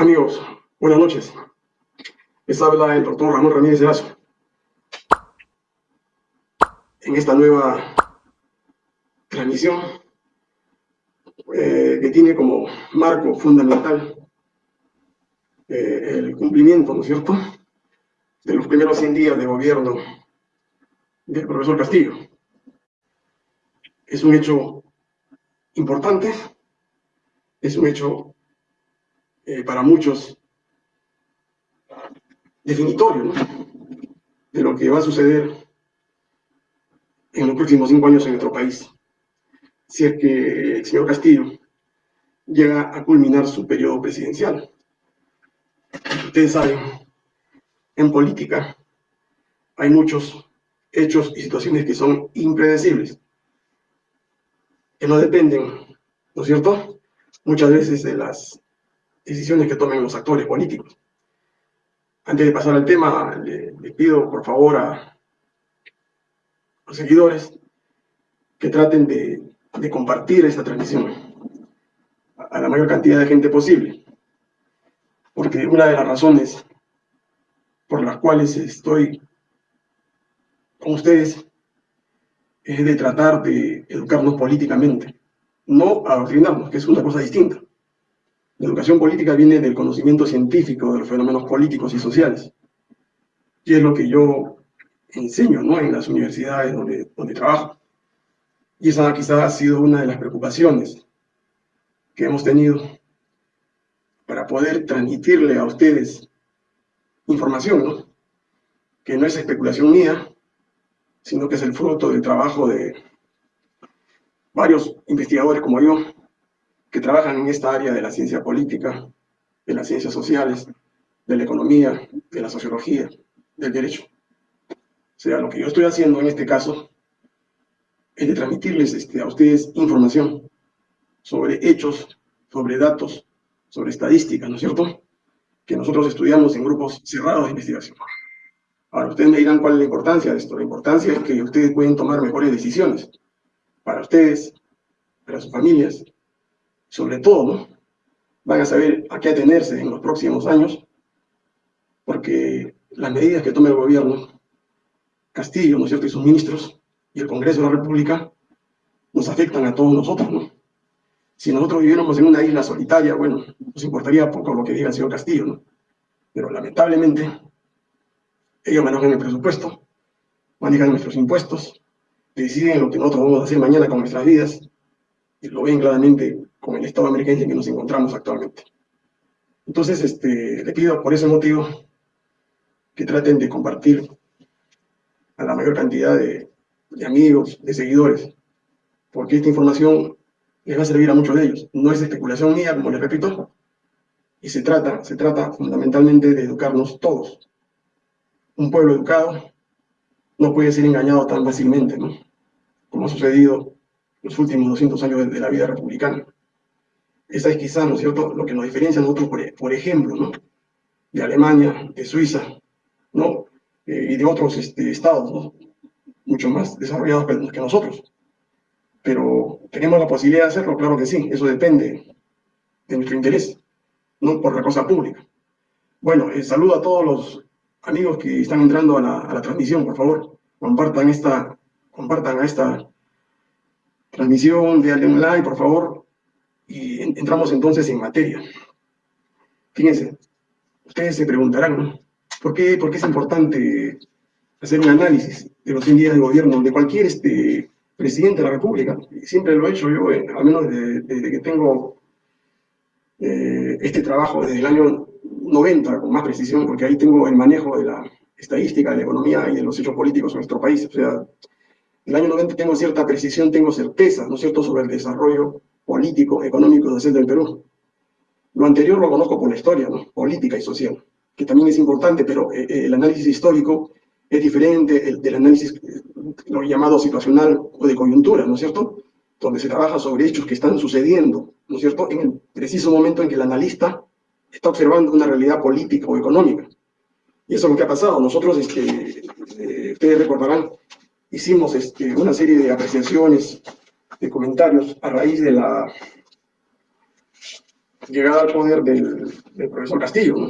Amigos, buenas noches. Les habla el doctor Ramón Ramírez Erazo. En esta nueva transmisión eh, que tiene como marco fundamental eh, el cumplimiento, ¿no es cierto?, de los primeros 100 días de gobierno del profesor Castillo. Es un hecho importante, es un hecho eh, para muchos definitorio de lo que va a suceder en los próximos cinco años en nuestro país, si es que el señor Castillo llega a culminar su periodo presidencial. Ustedes saben, en política hay muchos hechos y situaciones que son impredecibles, que no dependen, ¿no es cierto?, muchas veces de las decisiones que tomen los actores políticos. Antes de pasar al tema, le, pido por favor a los seguidores que traten de, compartir esta transmisión a la mayor cantidad de gente posible. Porque una de las razones por las cuales estoy con ustedes es de tratar de educarnos políticamente, no adoctrinarnos, que es una cosa distinta. La educación política viene del conocimiento científico de los fenómenos políticos y sociales. Y es lo que yo enseño ¿no? en las universidades donde, donde trabajo. Y esa quizás ha sido una de las preocupaciones que hemos tenido para poder transmitirle a ustedes información, ¿no? que no es especulación mía, sino que es el fruto del trabajo de varios investigadores como yo, que trabajan en esta área de la ciencia política, de las ciencias sociales, de la economía, de la sociología, del derecho. O sea, lo que yo estoy haciendo en este caso es de transmitirles este, a ustedes información sobre hechos, sobre datos, sobre estadísticas, ¿no es cierto? Que nosotros estudiamos en grupos cerrados de investigación. Ahora, ustedes me dirán cuál es la importancia de esto. La importancia es que ustedes pueden tomar mejores decisiones para ustedes, para sus familias, sobre todo, ¿no? van a saber a qué atenerse en los próximos años, porque las medidas que tome el gobierno, Castillo, ¿no es cierto?, y sus ministros, y el Congreso de la República, nos afectan a todos nosotros, ¿no? Si nosotros viviéramos en una isla solitaria, bueno, nos importaría poco lo que diga el señor Castillo, ¿no? Pero lamentablemente, ellos manejan el presupuesto, manejan nuestros impuestos, deciden lo que nosotros vamos a hacer mañana con nuestras vidas, y lo ven claramente con el estado de emergencia en que nos encontramos actualmente. Entonces, este, le pido por ese motivo que traten de compartir a la mayor cantidad de, amigos, de seguidores, porque esta información les va a servir a muchos de ellos. No es especulación mía, como les repito, y se trata, se trata fundamentalmente de educarnos todos. Un pueblo educado no puede ser engañado tan fácilmente, ¿no? Como ha sucedido los últimos 200 años de la vida republicana. Esa es quizá, ¿no es cierto?, lo que nos diferencia a nosotros, por, ejemplo, ¿no?, de Alemania, de Suiza, ¿no?, eh, y de otros este, estados, ¿no?, mucho más desarrollados que, nosotros. Pero tenemos la posibilidad de hacerlo, claro que sí, eso depende de nuestro interés, no por la cosa pública. Bueno, eh, saludo a todos los amigos que están entrando a la, a transmisión, por favor, compartan esta, compartan esta transmisión de online, por favor, y entramos entonces en materia. Fíjense, ustedes se preguntarán. ¿Por qué, ¿Por es importante hacer un análisis de los 100 días de gobierno de cualquier este, presidente de la República? Siempre lo he hecho yo, eh, al menos desde, que tengo eh, este trabajo desde el año 90, con más precisión, porque ahí tengo el manejo de la estadística, de la economía y de los hechos políticos en nuestro país. O sea, el año 90 tengo cierta precisión, tengo certeza, ¿no es cierto?, sobre el desarrollo político, económico social del Perú. Lo anterior lo conozco por la historia, política y social, que también es importante, pero eh, eh, el análisis histórico es diferente del análisis, eh, lo llamado situacional o de coyuntura, ¿no es cierto?, donde se trabaja sobre hechos que están sucediendo, ¿no es cierto?, en el preciso momento en que el analista está observando una realidad política o económica. Y eso es lo que ha pasado. Nosotros, este, ustedes recordarán, hicimos este, una serie de apreciaciones de comentarios a raíz de la llegada al poder del, profesor Castillo. ¿no?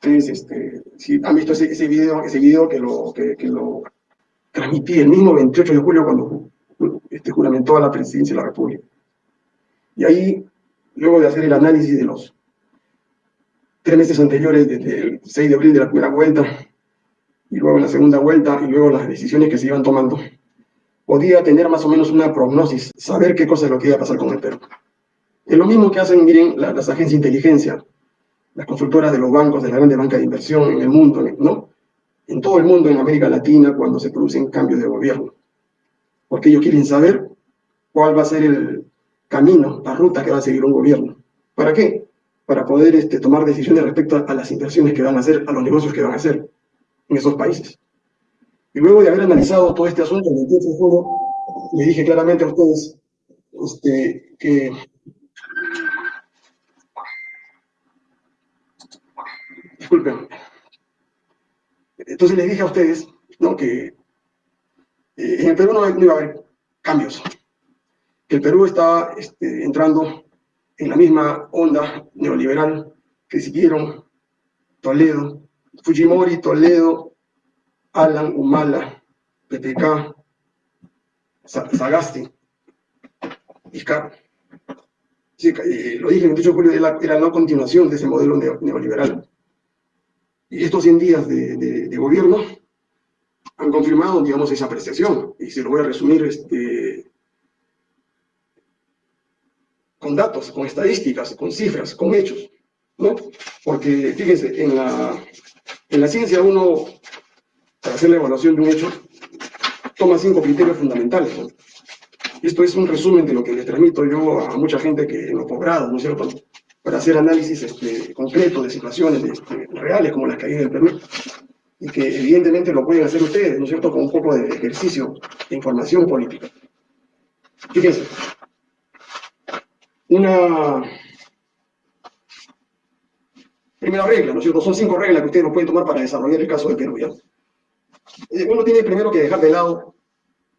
Entonces, este, si han visto ese, ese, video, ese video que lo, que, lo transmití el mismo 28 de julio cuando este, juramentó a la presidencia de la República. Y ahí, luego de hacer el análisis de los tres meses anteriores, desde el 6 de abril de la primera vuelta, y luego la segunda vuelta, y luego las decisiones que se iban tomando, podía tener más o menos una prognosis, saber qué cosa es lo que iba a pasar con el Perú. Es lo mismo que hacen, miren, las agencias de inteligencia, las constructoras de los bancos, de la grande banca de inversión en el mundo, ¿no? En todo el mundo, en América Latina, cuando se producen cambios de gobierno. Porque ellos quieren saber cuál va a ser el camino, la ruta que va a seguir un gobierno. ¿Para qué? Para poder este, tomar decisiones respecto a las inversiones que van a hacer, a los negocios que van a hacer en esos países. Y luego de haber analizado todo este asunto, el 28 de julio, le dije claramente a ustedes este, que disculpen. Entonces les dije a ustedes ¿no? que eh, en el Perú no, iba a haber cambios, que el Perú estaba este, entrando en la misma onda neoliberal que siguieron Toledo, Fujimori, Toledo, Alan, Humala, PPK, Sagasti, eh, lo dije el 28 de julio, era, era la continuación de ese modelo neoliberal. Y estos 100 días de, gobierno han confirmado, digamos, esa apreciación. Y se lo voy a resumir este, con datos, con estadísticas, con cifras, con hechos. ¿no? Porque, fíjense, en la, en la ciencia uno para hacer la evaluación de un hecho, toma cinco criterios fundamentales. Esto es un resumen de lo que le transmito yo a mucha gente que en los posgrados, ¿no es cierto?, para hacer análisis este, concreto de situaciones reales como las que hay en el Perú, y que evidentemente lo pueden hacer ustedes, ¿no es cierto?, con un poco de ejercicio de información política. Fíjense, una primera regla, ¿no es cierto?, son cinco reglas que ustedes no pueden tomar para desarrollar el caso de Perú. Eh, uno tiene primero que dejar de lado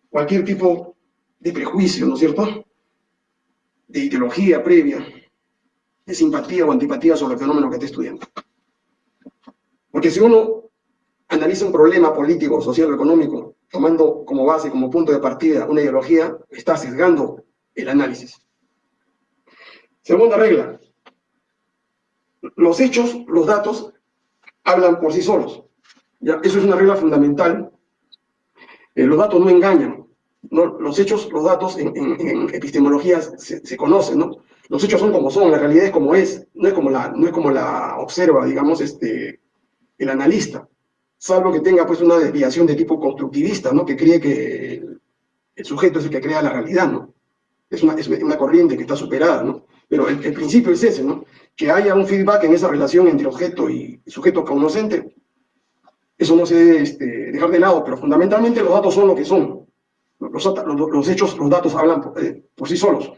cualquier tipo de prejuicio, ¿no es cierto?, de ideología previa, de simpatía o antipatía sobre el fenómeno que esté estudiando. Porque si uno analiza un problema político, social o económico, tomando como base, como punto de partida una ideología, está sesgando el análisis. Segunda regla. Los hechos, los datos, hablan por sí solos. Eso es una regla fundamental. Eh, los datos no engañan. Los hechos, los datos en, epistemología se, conocen, ¿no? Los hechos son como son, la realidad es como es, no es como la, no es como la observa, digamos, este, el analista, salvo que tenga pues una desviación de tipo constructivista, ¿no? Que cree que el, sujeto es el que crea la realidad, ¿no? Es una, es una corriente que está superada, ¿no? Pero el, principio es ese, ¿no? Que haya un feedback en esa relación entre objeto y sujeto cognoscente, eso no se debe este, dejar de lado, pero fundamentalmente los datos son lo que son. Los, hechos, los datos hablan eh, por, sí solos.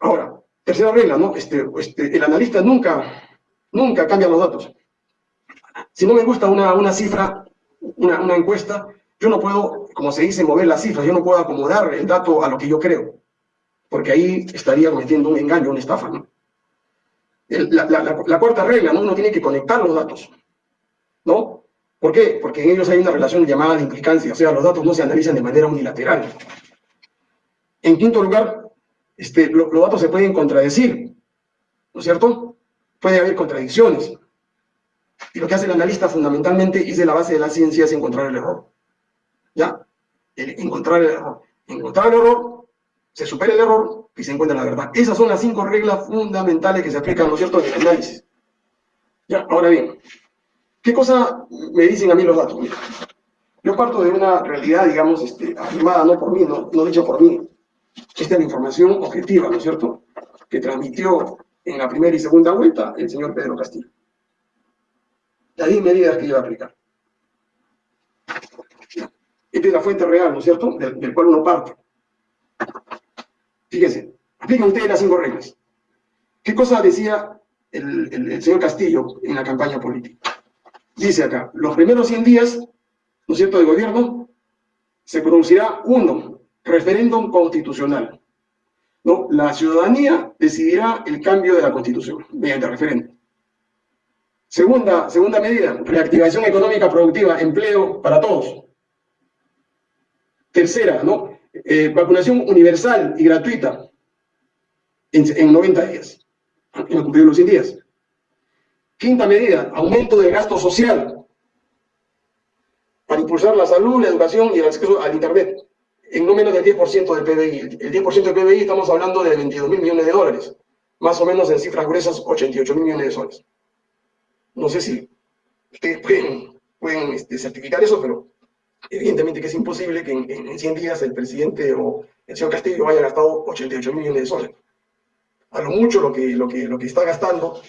Ahora, tercera regla, ¿no? Este, este, el analista nunca, nunca cambia los datos. Si no me gusta una, una cifra, una, encuesta, yo no puedo, como se dice, mover las cifras, yo no puedo acomodar el dato a lo que yo creo, porque ahí estaría cometiendo un engaño, una estafa, ¿no? la, cuarta regla, ¿no? Uno tiene que conectar los datos, ¿no? ¿Por qué? Porque en ellos hay una relación llamada de implicancia, o sea, los datos no se analizan de manera unilateral. En quinto lugar, este, los datos se pueden contradecir, ¿no es cierto? Puede haber contradicciones. Y lo que hace el analista fundamentalmente es de la base de la ciencia es encontrar el error. ¿Ya? encontrar el error. Encontrar el error, se supera el error, y se encuentra la verdad. Esas son las cinco reglas fundamentales que se aplican, ¿no es cierto?, en el análisis. Ya, ahora bien, ¿qué cosa me dicen a mí los datos? Yo parto de una realidad, digamos, este, afirmada no por mí, no, no dicha por mí. Esta es la información objetiva, ¿no es cierto?, que transmitió en la primera y segunda vuelta el señor Pedro Castillo. De ahí medidas que iba a aplicar. Esta es la fuente real, ¿no es cierto?, del cual uno parte. Fíjense, aplican ustedes las cinco reglas. ¿Qué cosa decía el, señor Castillo en la campaña política? Dice acá, los primeros 100 días, ¿no es cierto?, de gobierno, se producirá uno, referéndum constitucional. ¿no? La ciudadanía decidirá el cambio de la Constitución mediante referéndum. Segunda, segunda medida, reactivación económica productiva, empleo para todos. Tercera, ¿no? Eh, vacunación universal y gratuita en, 90 días, en cumplir los 100 días. Quinta medida, aumento del gasto social para impulsar la salud, la educación y el acceso al Internet en no menos del 10% del PBI. El 10% del PBI estamos hablando de 22 mil millones de dólares, más o menos en cifras gruesas 88 mil millones de soles. No sé si ustedes pueden, este, certificar eso, pero evidentemente que es imposible que en, 100 días el presidente o el señor Castillo haya gastado 88 mil millones de soles. A lo mucho lo que, lo que, lo que está gastando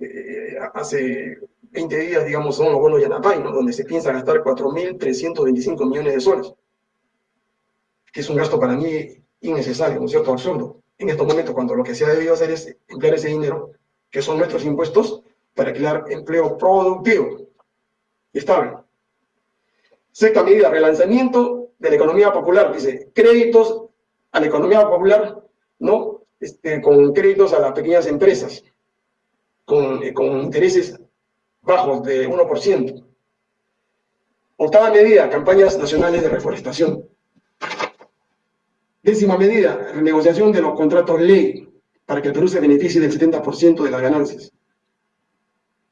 eh, hace 20 días, digamos, son los bonos Yanapay, donde se piensa gastar 4.325 millones de soles que es un gasto para mí innecesario, ¿no es cierto?, absurdo. En estos momentos, cuando lo que se ha debido hacer es emplear ese dinero, que son nuestros impuestos, para crear empleo productivo y estable. Sexta medida, relanzamiento de la economía popular. Dice, créditos a la economía popular, ¿no? Este, con créditos a las pequeñas empresas, con, eh, con intereses bajos de 1%. Octava medida, campañas nacionales de reforestación. Décima medida, renegociación de los contratos ley para que el Perú se beneficie del 70% de las ganancias.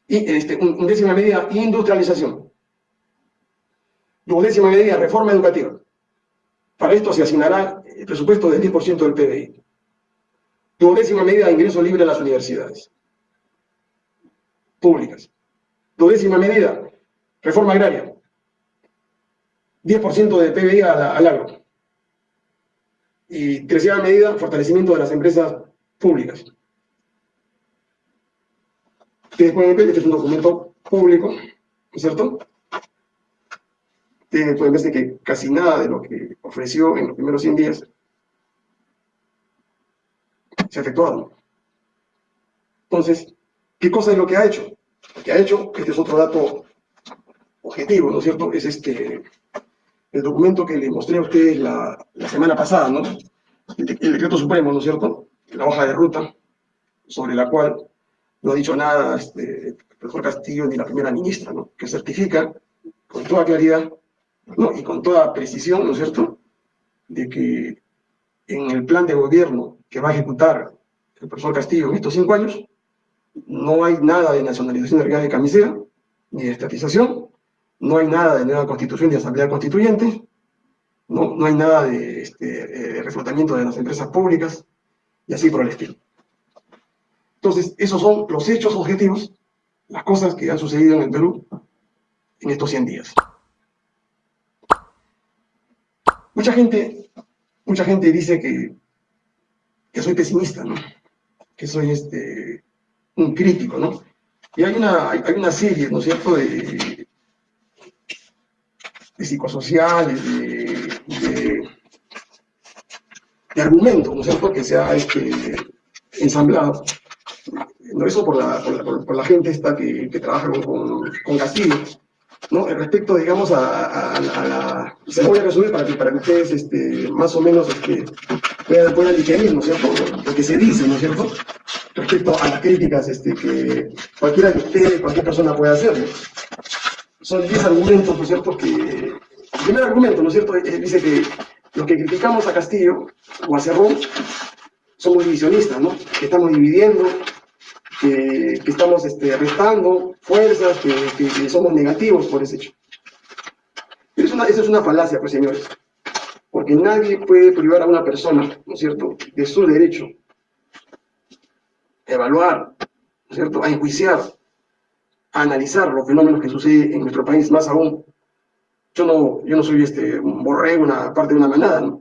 Y este, un, décima medida, industrialización. Décima medida, reforma educativa. Para esto se asignará el presupuesto del 10% del PBI. décima medida, ingreso libre a las universidades públicas. décima medida, reforma agraria. 10% del PBI al agro. Y tercera medida, fortalecimiento de las empresas públicas. Ustedes pueden ver, este es un documento público, ¿no es cierto? Ustedes pueden ver que casi nada de lo que ofreció en los primeros 100 días se ha efectuado. Entonces, ¿qué cosa es lo que ha hecho? Lo que ha hecho, este es otro dato objetivo, ¿no es cierto? Es este, el documento que le mostré a ustedes la, semana pasada, ¿no? El, decreto supremo, ¿no es cierto? La hoja de ruta, sobre la cual no ha dicho nada este, el profesor Castillo ni la primera ministra, ¿no? Que certifica con toda claridad ¿no? y con toda precisión, ¿no es cierto?, de que en el plan de gobierno que va a ejecutar el profesor Castillo en estos cinco años, no hay nada de nacionalización de real de camisea, ni de estatización, no hay nada de nueva constitución de asamblea constituyente, no, no hay nada de, este, reflotamiento de las empresas públicas, y así por el estilo. Entonces, esos son los hechos objetivos, las cosas que han sucedido en el Perú en estos 100 días. Mucha gente, mucha gente dice que, que soy pesimista, ¿no? que soy este, un crítico, ¿no? Y hay una, hay una serie, ¿no es cierto?, de, de psicosociales, de, de, argumentos, ¿no es cierto?, que se ha este, ensamblado. No eso por la, por la, gente esta que, que trabaja con, con, Castillo, ¿no? Respecto, digamos, a, la... Se voy a resumir para que, para que ustedes este, más o menos este, puedan, puedan digerir, ¿no es cierto?, lo que se dice, ¿no es cierto?, respecto a las críticas este, que cualquiera de ustedes, cualquier persona puede hacer son 10 argumentos, ¿no es cierto?, que... El primer argumento, ¿no es cierto?, dice que los que criticamos a Castillo o a Cerrón somos divisionistas, ¿no?, que estamos dividiendo, que, estamos este, restando fuerzas, que, somos negativos por ese hecho. Pero una, esa es una falacia, pues, señores, porque nadie puede privar a una persona, ¿no es cierto?, de su derecho a evaluar, ¿no es cierto?, a enjuiciar analizar los fenómenos que suceden en nuestro país, más aún. Yo no, yo no soy este, un borrego, una parte de una manada,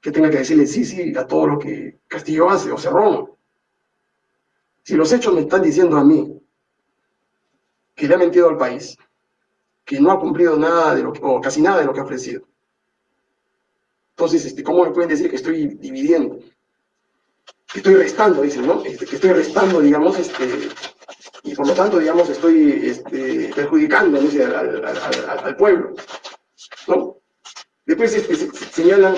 que tenga que decirle sí, sí a todo lo que Castillo hace o Cerrón. Si los hechos me están diciendo a mí que le ha mentido al país, que no ha cumplido nada de lo que, o casi nada de lo que ha ofrecido, entonces, este, ¿cómo me pueden decir que estoy dividiendo? Que estoy restando, dicen, ¿no? Este, que estoy restando, digamos, este, y por lo tanto, digamos, estoy este, perjudicando al, pueblo. ¿no? Después este, señalan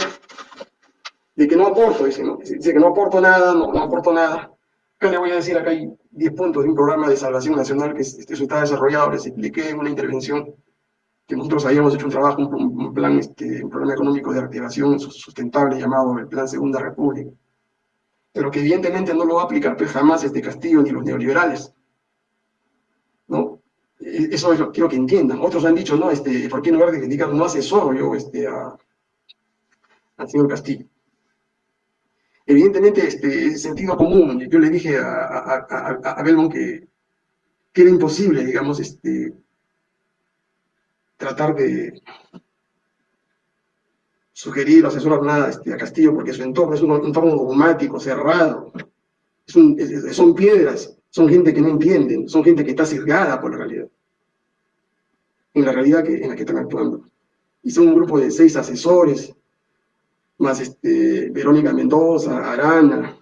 de que no aporto, dice, ¿no? dice que no aporto nada, no aporto nada. Acá le voy a decir, acá hay 10 puntos de un programa de salvación nacional que este, está desarrollado, les expliqué en una intervención que nosotros habíamos hecho un trabajo, un, plan, este, un programa económico de reactivación sustentable llamado el Plan Segunda República, pero que evidentemente no lo va a aplicar pues, jamás este Castillo ni los neoliberales. ¿no? E, eso quiero que entiendan. Otros han dicho, no, este, ¿por qué en lugar de criticar no asesoro yo este, a, al señor Castillo? Evidentemente, este, sentido común, yo le dije a, a, a, Belmont que, que, era imposible, digamos, este, tratar de sugerir o asesorar nada este, a Castillo, porque su entorno es un entorno dogmático, cerrado, son piedras, son gente que no entienden, son gente que está sesgada por la realidad, en la realidad que, en la que están actuando. Y son un grupo de seis asesores, más este, Verónica Mendoza, Arana,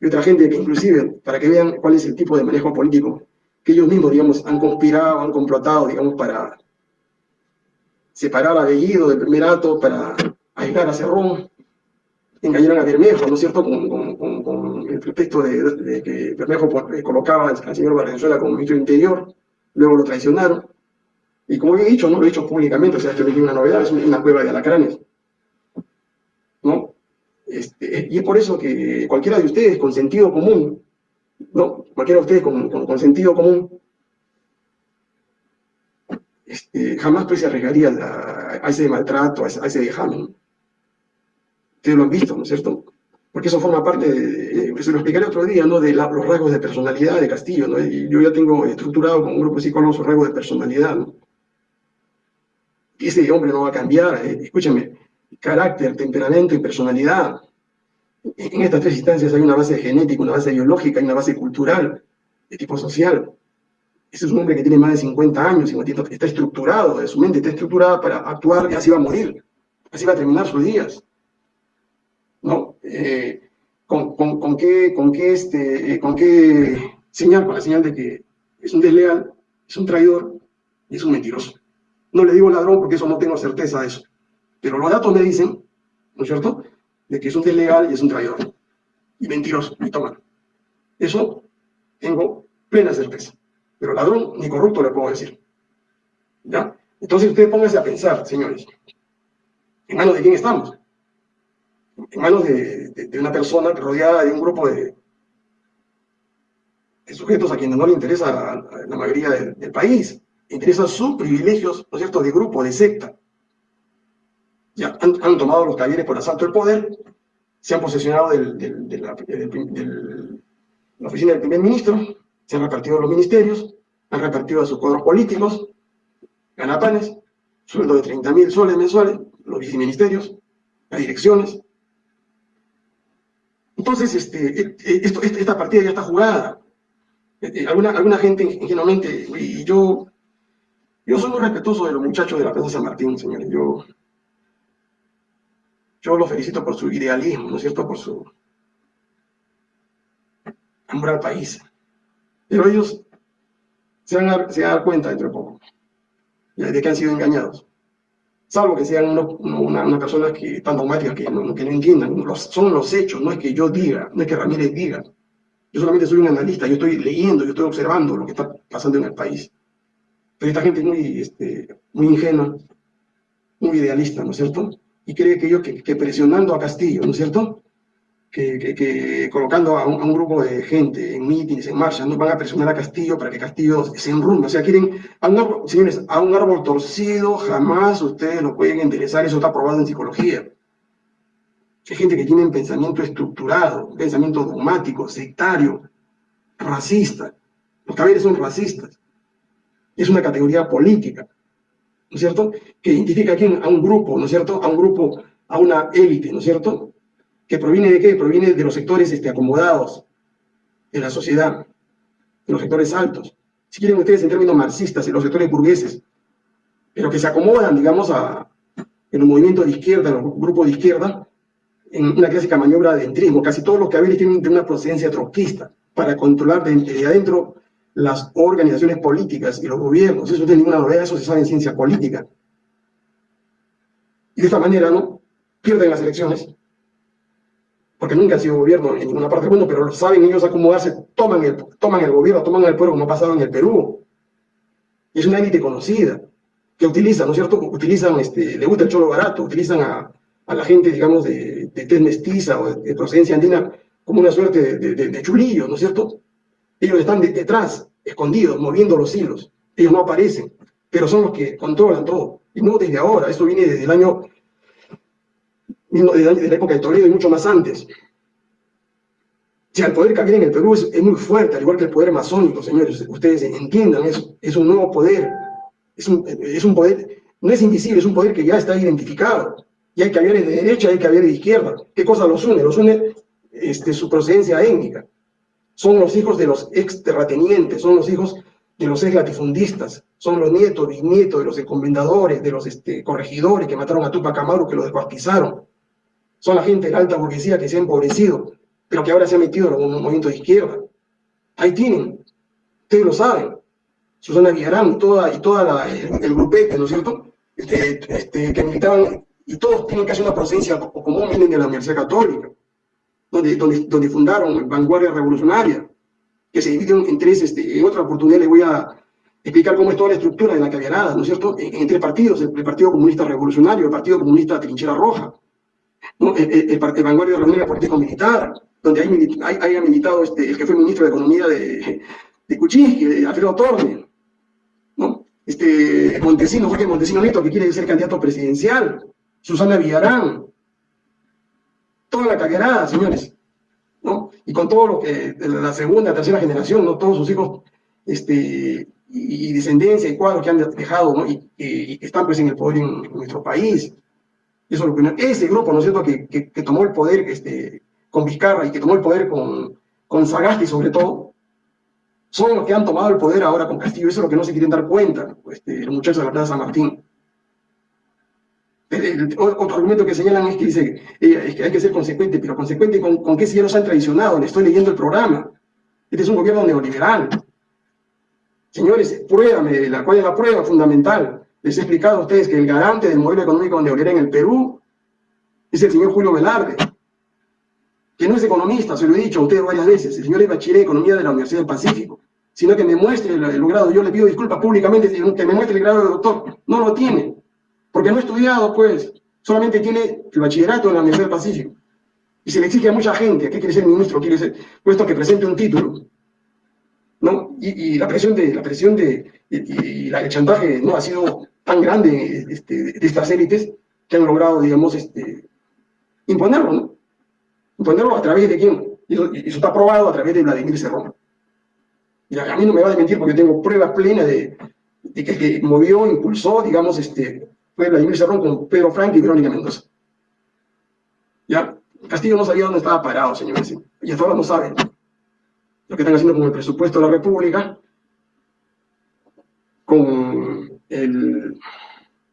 y otra gente que inclusive, para que vean cuál es el tipo de manejo político que ellos mismos, digamos, han conspirado, han complotado, digamos, para separar a Bellido del primer acto, para aislar a Cerrón, engañaron a Bermejo, ¿no es cierto?, con, el pretexto de, que Bermejo pues, colocaba al señor Valenzuela como ministro Interior, luego lo traicionaron, y como he dicho, no lo he dicho públicamente, o sea, esto no es una novedad, es una cueva de alacranes. Este, y es por eso que cualquiera de ustedes con sentido común, ¿no? Cualquiera de ustedes con, sentido común, este, jamás pues se arriesgaría a, ese maltrato, a ese, a ese. Ustedes lo han visto, ¿no es cierto? Porque eso forma parte, de, se lo explicaré otro día, ¿no? De los rasgos de personalidad de Castillo, ¿no? Yo ya tengo estructurado con un grupo de psicólogos los rasgos de personalidad, ¿no? Y ese hombre no va a cambiar, eh, escúchame, carácter, temperamento y personalidad. En estas tres instancias hay una base genética, una base biológica y una base cultural, de tipo social. Ese es un hombre que tiene más de 50 años, está estructurado, su mente está estructurada para actuar y así va a morir, así va a terminar sus días. ¿No? Eh, con, con, qué, con, qué este, eh, ¿Con qué señal? Con la señal de que es un desleal, es un traidor y es un mentiroso. No le digo ladrón porque eso no tengo certeza de eso. Pero los datos me dicen, ¿no es cierto?, de que es un desleal y es un traidor. Y mentiroso, y toma. Eso tengo plena certeza. Pero ladrón ni corrupto le puedo decir. ¿Ya? Entonces ustedes pónganse a pensar, señores, ¿en manos de quién estamos? En manos de, una persona rodeada de un grupo de, sujetos a quienes no le interesa la, mayoría del, país, interesan sus privilegios, ¿no es cierto?, de grupo, de secta. Ya han, tomado los talleres por asalto del poder, se han posesionado de, la, oficina del primer ministro, se han repartido los ministerios, han repartido a sus cuadros políticos, ganapanes, sueldo de 30 mil soles mensuales, los viceministerios, las direcciones. Entonces, este, e, e, esta partida ya está jugada. Eh, alguna, alguna gente ingenuamente, y yo yo soy muy respetuoso de los muchachos de la Plaza San Martín, señores. Yo, yo los felicito por su idealismo, ¿no es cierto? Por su amor al país. Pero ellos se van a, dar cuenta dentro de poco de que han sido engañados. Salvo que sean una, persona que, tan dogmática que no, que no entiendan. son los hechos, no es que yo diga, no es que Ramírez diga. Yo solamente soy un analista, yo estoy leyendo, yo estoy observando lo que está pasando en el país. Pero esta gente es muy, este, muy ingenua, muy idealista, ¿no es cierto? Y cree que yo, que, presionando a Castillo, ¿no es cierto? Que, colocando a un, grupo de gente en mítines, en marcha, no van a presionar a Castillo para que Castillo se enrumbe. O sea, quieren, a un árbol, señores, a un árbol torcido jamás ustedes lo pueden interesar, eso está probado en psicología. Hay gente que tiene un pensamiento estructurado, un pensamiento dogmático, sectario, racista. Los caballeros son racistas es una categoría política, ¿no es cierto? Que identifica a quién, a un grupo, ¿no es cierto? A un grupo, a una élite, ¿no es cierto? Que proviene de qué? Proviene de los sectores este, acomodados de la sociedad, de los sectores altos. Si quieren ustedes en términos marxistas, en los sectores burgueses, pero que se acomodan, digamos, a, en un movimiento de izquierda, en un grupo de izquierda, en una clásica maniobra de entrismo. Casi todos los cabeles tienen una procedencia trotskista para controlar desde adentro las organizaciones políticas y los gobiernos. Eso no tiene ninguna novedad, eso se sabe en ciencia política. Y de esta manera, ¿no? Pierden las elecciones, porque nunca ha sido gobierno en ninguna parte del mundo, pero saben ellos acomodarse, toman el, toman el gobierno, toman el pueblo como ha pasado en el Perú. Es una élite conocida, que utiliza, ¿no es cierto? Utilizan, este, le gusta el cholo barato, utilizan a, a la gente, digamos, de, de mestiza o de, procedencia andina como una suerte de, de, chulillo, ¿no es cierto? Ellos están detrás, escondidos, moviendo los hilos. Ellos no aparecen, pero son los que controlan todo. Y no desde ahora, esto viene desde el año de la época de Toledo y mucho más antes. Si el poder que viene en el Perú es, muy fuerte, al igual que el poder masónico, señores, ustedes entiendan eso, es un nuevo poder, es un, es un poder, no es invisible, es un poder que ya está identificado, y hay que haber de derecha, hay que haber de izquierda. ¿Qué cosa los une? Los une este, su procedencia étnica. Son los hijos de los ex terratenientes, son los hijos de los ex latifundistas, son los nietos, bisnietos de los encomendadores, de los este, corregidores que mataron a Tupac Amaru, que lo descuartizaron son la gente de la alta burguesía que se ha empobrecido, pero que ahora se ha metido en un movimiento de izquierda. Ahí tienen, ustedes lo saben, Susana Villarán y toda, y toda el, grupete, ¿no es cierto?, este, este, que militaban, y todos tienen casi una presencia común, vienen de la Universidad Católica, donde, donde, donde fundaron Vanguardia Revolucionaria, que se dividen en tres, este, en otra oportunidad les voy a explicar cómo es toda la estructura de la caviarada, ¿no es cierto?, en, tres partidos, el Partido Comunista Revolucionario, el Partido Comunista Trinchera Roja, ¿no? el, el, el, Vanguardia Revolucionaria Político-Militar, donde hay, haya militado este, el que fue ministro de Economía de, de Kuczynski, de Alfredo Torne, ¿no? Este, Montesino, Jorge Montesino Neto, que quiere ser candidato presidencial, Susana Villarán, toda la caguerada, señores, ¿no? Y con todo lo que, la segunda, tercera generación, ¿no? Todos sus hijos, este, y, descendencia y cuadros que han dejado. Y, que están pues en el poder en nuestro país. Eso lo que, ese grupo, ¿no es cierto?, que, que, tomó el poder este, con Vizcarra y que tomó el poder con, con Sagasti sobre todo, son los que han tomado el poder ahora con Castillo. Eso es lo que no se quieren dar cuenta, este, los muchachos de la Plaza San Martín. Otro argumento que señalan es que dice eh, es que hay que ser consecuente, pero consecuente con, con qué si ya nos han traicionado. Le estoy leyendo el programa. Este es un gobierno neoliberal. Señores, pruébame, la, ¿cuál es la prueba fundamental? Les he explicado a ustedes que el garante del modelo económico neoliberal en el Perú es el señor Julio Velarde, que no es economista, se lo he dicho a ustedes varias veces, el señor es bachiller de Economía de la Universidad del Pacífico, sino que me muestre el, grado, yo le pido disculpas públicamente, que me muestre el grado de doctor, no lo tiene, porque no ha estudiado, pues, solamente tiene el bachillerato en la Universidad del Pacífico, y se le exige a mucha gente, ¿qué quiere ser ministro? Quiere ser, puesto que presente un título, ¿no? Y, la presión de, la presión de, y, el chantaje no ha sido tan grande este, de estas élites que han logrado, digamos, este, imponerlo, ¿no? Imponerlo a través de quién? Y eso, está probado a través de Vladimir Cerrón. Y a, mí no me va a mentir porque tengo pruebas plenas de, que el que movió, impulsó, digamos, este, fue Vladimir Cerrón con Pedro Frank y Verónica Mendoza. ¿Ya? Castillo no sabía dónde estaba parado, señores, y hasta ahora no saben lo que están haciendo con el presupuesto de la República, con el,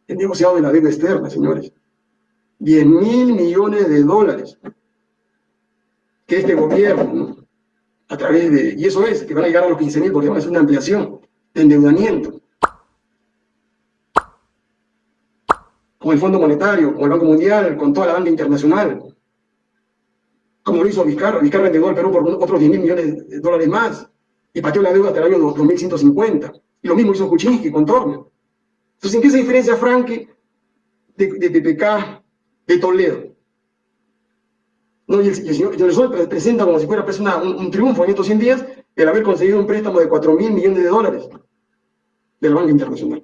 negociado de la deuda externa, señores. 10 mil millones de dólares que este gobierno, a través de, y eso es, que van a llegar a los 15 mil porque van a hacer una ampliación de endeudamiento, con el Fondo Monetario, con el Banco Mundial, con toda la banca internacional, como lo hizo Vizcarra. Vizcarra endeudó al Perú por otros 10 mil millones de dólares más y pateó la deuda hasta el año 2150. Y lo mismo hizo Kuczynski con Torno. Entonces, ¿en qué se diferencia Franke de, de PPK de Toledo? No, y el, señor, presenta como si fuera pues, un, triunfo en estos 100 días el haber conseguido un préstamo de 4 mil millones de dólares de la banca internacional.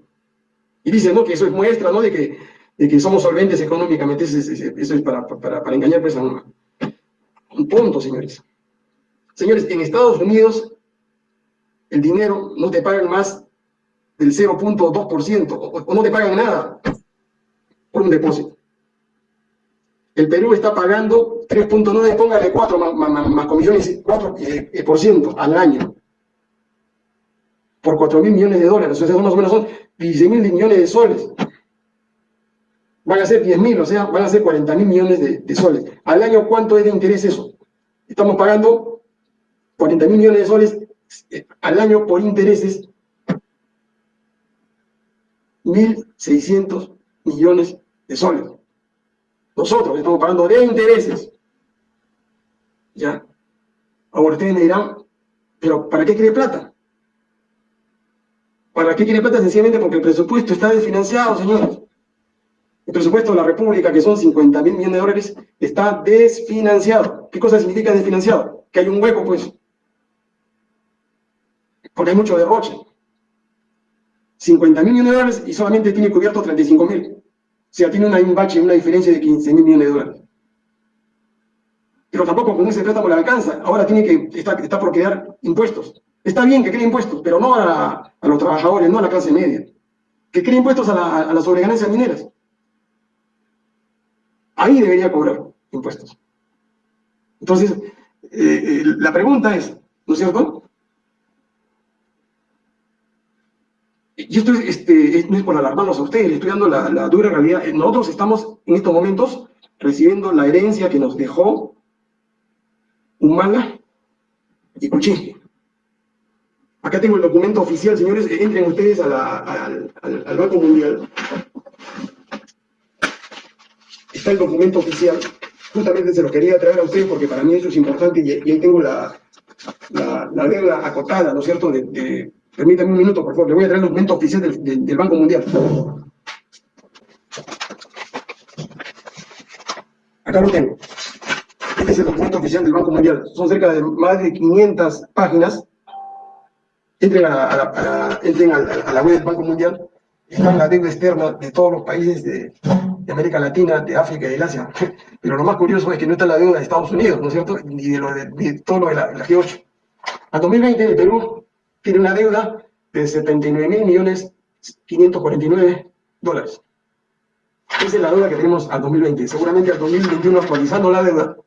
Y dice ¿no? que eso es muestra ¿no? de, que, de que somos solventes económicamente. Eso es, para, para, para, engañar pues, a un, un punto, señores. Señores, en Estados Unidos el dinero no te pagan más del 0.2% o, no te pagan nada por un depósito. El Perú está pagando 3.9, póngale 4 más, comisiones, 4% eh, por ciento al año. Por 4 mil millones de dólares, o sea, más o menos son 16 mil millones de soles. Van a ser 10 mil, o sea, van a ser 40 mil millones de, de soles. Al año, ¿cuánto es de interés eso? Estamos pagando 40 mil millones de soles eh, al año por intereses 1.600 millones de soles. Nosotros estamos pagando de intereses. ¿Ya? Ahora ustedes me dirán, ¿pero para qué quiere plata? ¿Para qué quiere plata? Sencillamente porque el presupuesto está desfinanciado, señores. El presupuesto de la República, que son 50 mil millones de dólares, está desfinanciado. ¿Qué cosa significa desfinanciado? Que hay un hueco, pues. Porque hay mucho derroche. 50 mil millones de dólares y solamente tiene cubierto 35 mil. O sea, tiene una, un bache, una diferencia de 15 mil millones de dólares. Pero tampoco con ese préstamo le alcanza. Ahora tiene que, está, está por crear impuestos. Está bien que cree impuestos, pero no a, los trabajadores, no a la clase media. Que cree impuestos a, a las sobreganancias mineras. Ahí debería cobrar impuestos. Entonces, eh, eh, la pregunta es, ¿no es cierto? Y esto es, este, no es por alarmarlos a ustedes, estoy dando la, dura realidad. Nosotros estamos en estos momentos recibiendo la herencia que nos dejó Humala y Kuczynski. Acá tengo el documento oficial, señores, entren ustedes al Banco Mundial. Está el documento oficial, justamente se lo quería traer a ustedes porque para mí eso es importante y, ahí tengo la, la, deuda acotada, ¿no es cierto? De, permítanme un minuto, por favor, le voy a traer el documento oficial del, del Banco Mundial. Acá lo tengo. Este es el documento oficial del Banco Mundial. Son cerca de más de 500 páginas entren a, la, web del Banco Mundial, está la deuda externa de todos los países de, América Latina, de África y del Asia. Pero lo más curioso es que no está la deuda de Estados Unidos, ¿no es cierto? Ni de, lo de, todo lo de la, G8. A 2020 el Perú tiene una deuda de 79 mil millones 549 dólares. Esa es la deuda que tenemos al 2020. Seguramente al 2021 actualizando la deuda,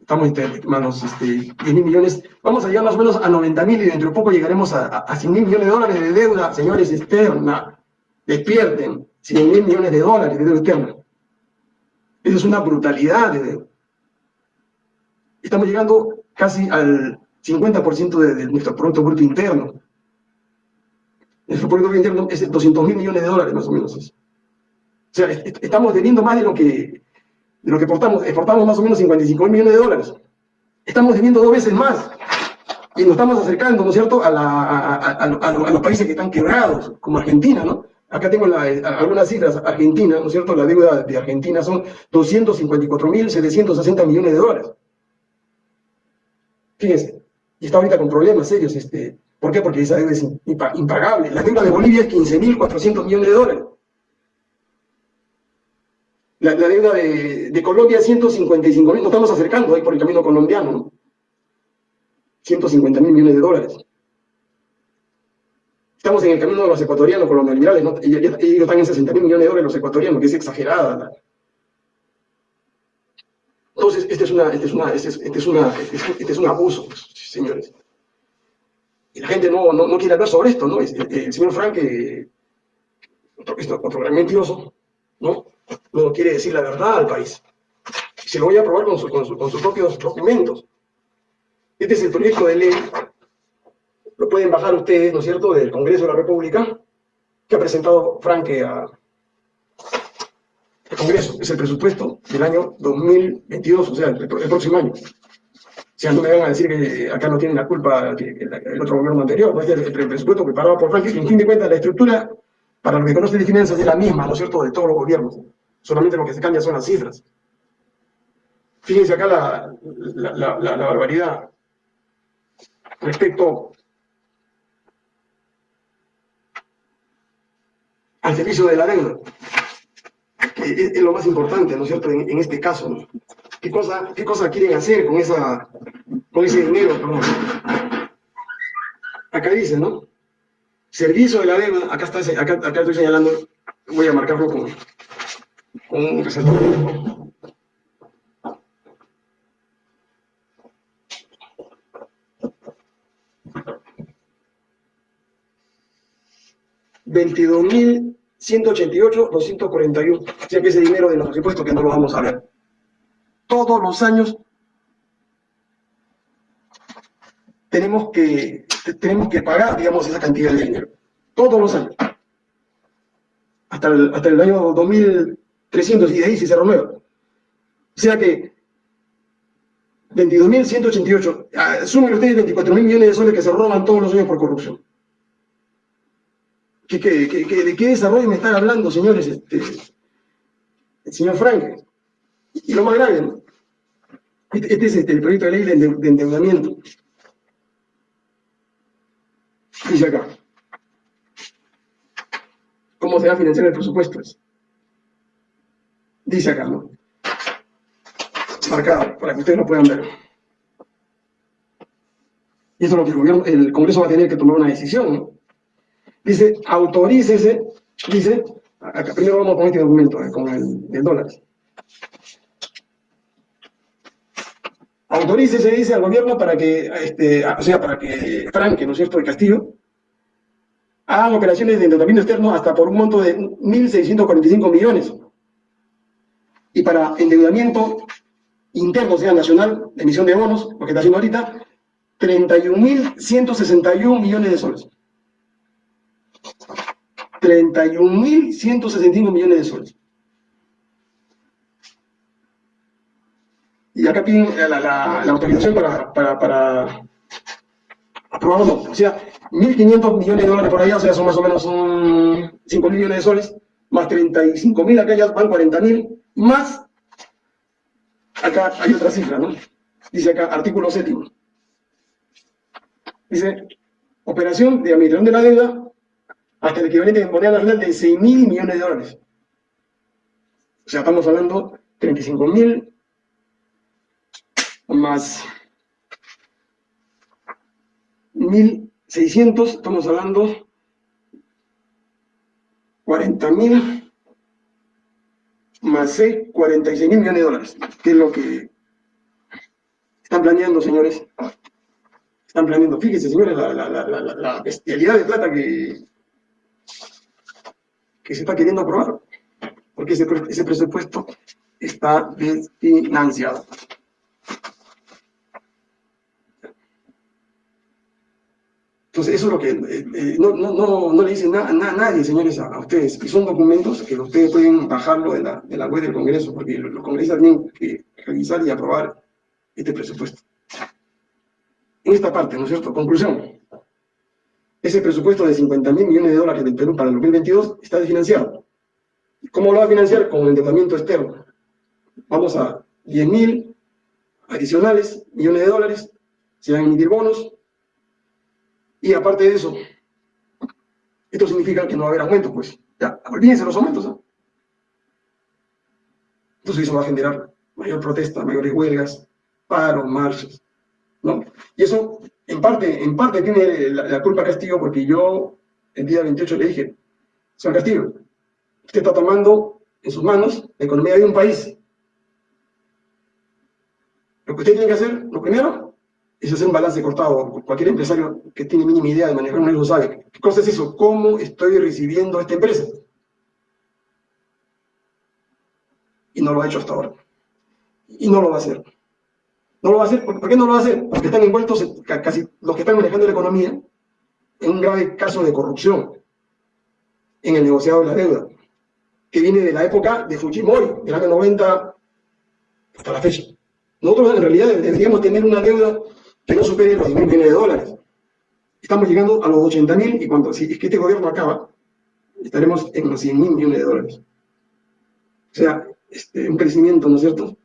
estamos manos, este, 10 mil millones, vamos a llegar más o menos a 90 mil y dentro de poco llegaremos a, a, 100 mil millones de dólares de deuda, señores, externa. Despierten, 100 mil millones de dólares de deuda externa. Eso es una brutalidad de. Estamos llegando casi al 50% de, de, nuestro Producto Bruto Interno. Nuestro Producto Bruto Interno es 200 mil millones de dólares, más o menos. O sea, estamos teniendo más de lo que de lo que exportamos, exportamos más o menos 55 millones de dólares. Estamos debiendo dos veces más. Y nos estamos acercando, ¿no es cierto?, a, los países que están quebrados, como Argentina, ¿no? Acá tengo algunas cifras. Argentina, ¿no es cierto?, la deuda de Argentina son 254.760 millones de dólares. Fíjense, y está ahorita con problemas serios. Este, ¿Por qué? Porque esa deuda es impagable. La deuda de Bolivia es 15.400 millones de dólares. La, deuda de, de, Colombia 155 mil, nos estamos acercando ahí por el camino colombiano, ¿no? 150 mil millones de dólares. Estamos en el camino de los ecuatorianos con los neoliberales, ¿no? ellos, están en 60 mil millones de dólares los ecuatorianos, que es exagerada. Entonces, este es, una, un abuso, señores. Y la gente no, quiere hablar sobre esto, ¿no? El, señor Frank, eh, otro, otro gran mentiroso, ¿no? no quiere decir la verdad al país. Se lo voy a probar con, sus propios documentos. Este es el proyecto de ley, lo pueden bajar ustedes, ¿no es cierto?, del Congreso de la República, que ha presentado Franque al Congreso. Es el presupuesto del año 2022, o sea, el, próximo año. O sea, no me van a decir que acá no tienen la culpa el, otro gobierno anterior, ¿no? es el, presupuesto preparado por que en fin de cuentas la estructura, para los que conocen de finanzas, es la misma, ¿no es cierto?, de todos los gobiernos solamente lo que se cambia son las cifras. Fíjense acá la, barbaridad respecto al servicio de la deuda, es, lo más importante, ¿no es cierto?, en, este caso, ¿no? ¿Qué cosa, ¿Qué cosa quieren hacer con, esa, con ese dinero? Acá dice, ¿no? Servicio de la deuda, acá, está, acá, acá estoy señalando, voy a marcarlo con, con un resaltador. $22,000 188, 241. O sea que ese dinero de los impuestos que no lo vamos a ver. Todos los años tenemos que, tenemos que pagar, digamos, esa cantidad de dinero. Todos los años. Hasta el, hasta el año 2300 y de ahí si se renueva. O sea que 22.188, ah, sumen ustedes 24.000 millones de soles que se roban todos los años por corrupción. ¿Qué, de qué desarrollo me están hablando, señores? Este, el señor Frank. Y lo más grave, ¿no? Este, este es este, el proyecto de ley de, endeudamiento. Dice acá. ¿Cómo se va a financiar el presupuesto? Dice acá, ¿no? Marcado, para que ustedes lo puedan ver. Y eso es lo que el, gobierno, el Congreso va a tener que tomar una decisión, ¿no? Dice, autorícese, dice, acá primero vamos con este documento, eh, con el, el dólar. Autorícese, dice al gobierno para que, este, o sea, para que Franque, ¿no es cierto?, el Castillo, hagan operaciones de endeudamiento externo hasta por un monto de 1.645 millones. Y para endeudamiento interno, o sea, nacional, de emisión de bonos, lo que está haciendo ahorita, 31.161 millones de soles. 31.165 millones de soles. Y acá piden la, autorización para, para, para aprobarlo. O sea, 1.500 millones de dólares por allá, o sea, son más o menos 5.000 millones de soles, más 35.000, acá ya van 40.000, más, acá hay otra cifra, ¿no? Dice acá, artículo séptimo. Dice, operación de administración de la deuda hasta el equivalente en moneda nacional de 6 mil millones de dólares. O sea, estamos hablando 35 mil más 1.600, estamos hablando 40 mil más 6, 46 mil millones de dólares, que es lo que están planeando, señores. Están planeando, fíjense, señores, la, la, la, la bestialidad de plata que, que se está queriendo aprobar, porque ese, ese presupuesto está desfinanciado. Entonces, eso es lo que eh, eh, no, no, no, no, le dicen nada a nadie, señores, a, ustedes. Y son documentos que ustedes pueden bajarlo de la, de la web del Congreso, porque los congresistas tienen que revisar y aprobar este presupuesto. En esta parte, ¿no es cierto? Conclusión ese presupuesto de 50 mil millones de dólares del Perú para el 2022 está desfinanciado. ¿Cómo lo va a financiar? Con endeudamiento externo. Vamos a 10 mil adicionales millones de dólares, se van a emitir bonos, y aparte de eso, esto significa que no va a haber aumentos, pues. Ya, olvídense los aumentos, Entonces eso va a generar mayor protesta, mayores huelgas, paro, marchas, ¿no? Y eso en parte, en parte tiene la, culpa Castillo porque yo el día 28 le dije, señor Castillo, usted está tomando en sus manos la economía de un país. Lo que usted tiene que hacer, lo primero, es hacer un balance cortado. Cualquier empresario que tiene mínima idea de manejar un negocio sabe. ¿Qué cosa es eso? ¿Cómo estoy recibiendo esta empresa? Y no lo ha hecho hasta ahora. Y no lo va a hacer. No lo va a hacer. ¿Por qué no lo va a hacer? Porque están envueltos, casi los que están manejando la economía, en un grave caso de corrupción en el negociado de la deuda, que viene de la época de Fujimori, del año 90 hasta la fecha. Nosotros en realidad deberíamos tener una deuda que no supere los 10 mil millones de dólares. Estamos llegando a los 80 mil y cuando si es que este gobierno acaba, estaremos en los 100 mil millones de dólares. O sea, este, un crecimiento, ¿no es cierto?,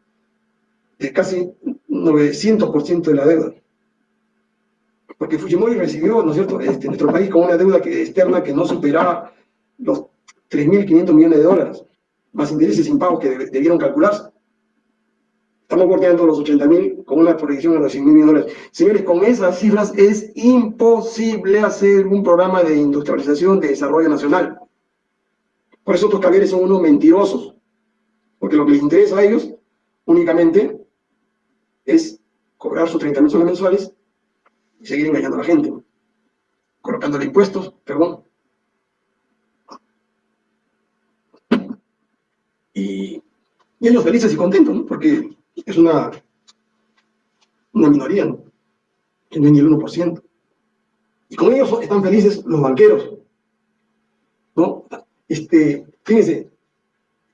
de casi 900% de la deuda. Porque Fujimori recibió, ¿no es cierto?, este, nuestro país con una deuda externa que no superaba los 3.500 millones de dólares, más intereses impagos que debieron calcularse. Estamos bordeando los 80.000 con una proyección de los 100.000 millones de dólares. Señores, con esas cifras es imposible hacer un programa de industrialización de desarrollo nacional. Por eso estos caballeros son unos mentirosos. Porque lo que les interesa a ellos únicamente es cobrar sus 30 mil soles mensuales y seguir engañando a la gente, colocándole impuestos, perdón. Y, ellos felices y contentos, ¿no? porque es una, una minoría, ¿no? que no es ni el 1%. Y con ellos están felices los banqueros. ¿no? Este, fíjense,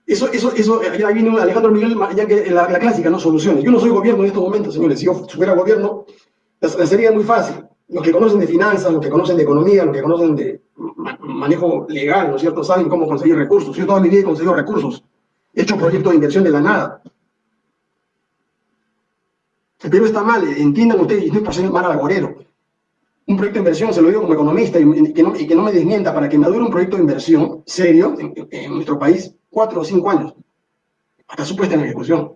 Eso, eso, eso, ya viene Alejandro Miguel, ya que la, clásica, no soluciones. Yo no soy gobierno en estos momentos, señores. Si yo fuera gobierno, sería muy fácil. Los que conocen de finanzas, los que conocen de economía, los que conocen de manejo legal, ¿no es cierto? Saben cómo conseguir recursos. Yo toda mi vida he conseguido recursos. He hecho proyectos de inversión de la nada. El Perú está mal, entiendan ustedes, y no es por ser mal agorero. Un proyecto de inversión, se lo digo como economista, y que no, y que no me desmienta, para que madure un proyecto de inversión serio en nuestro país, cuatro o cinco años, hasta su puesta en ejecución.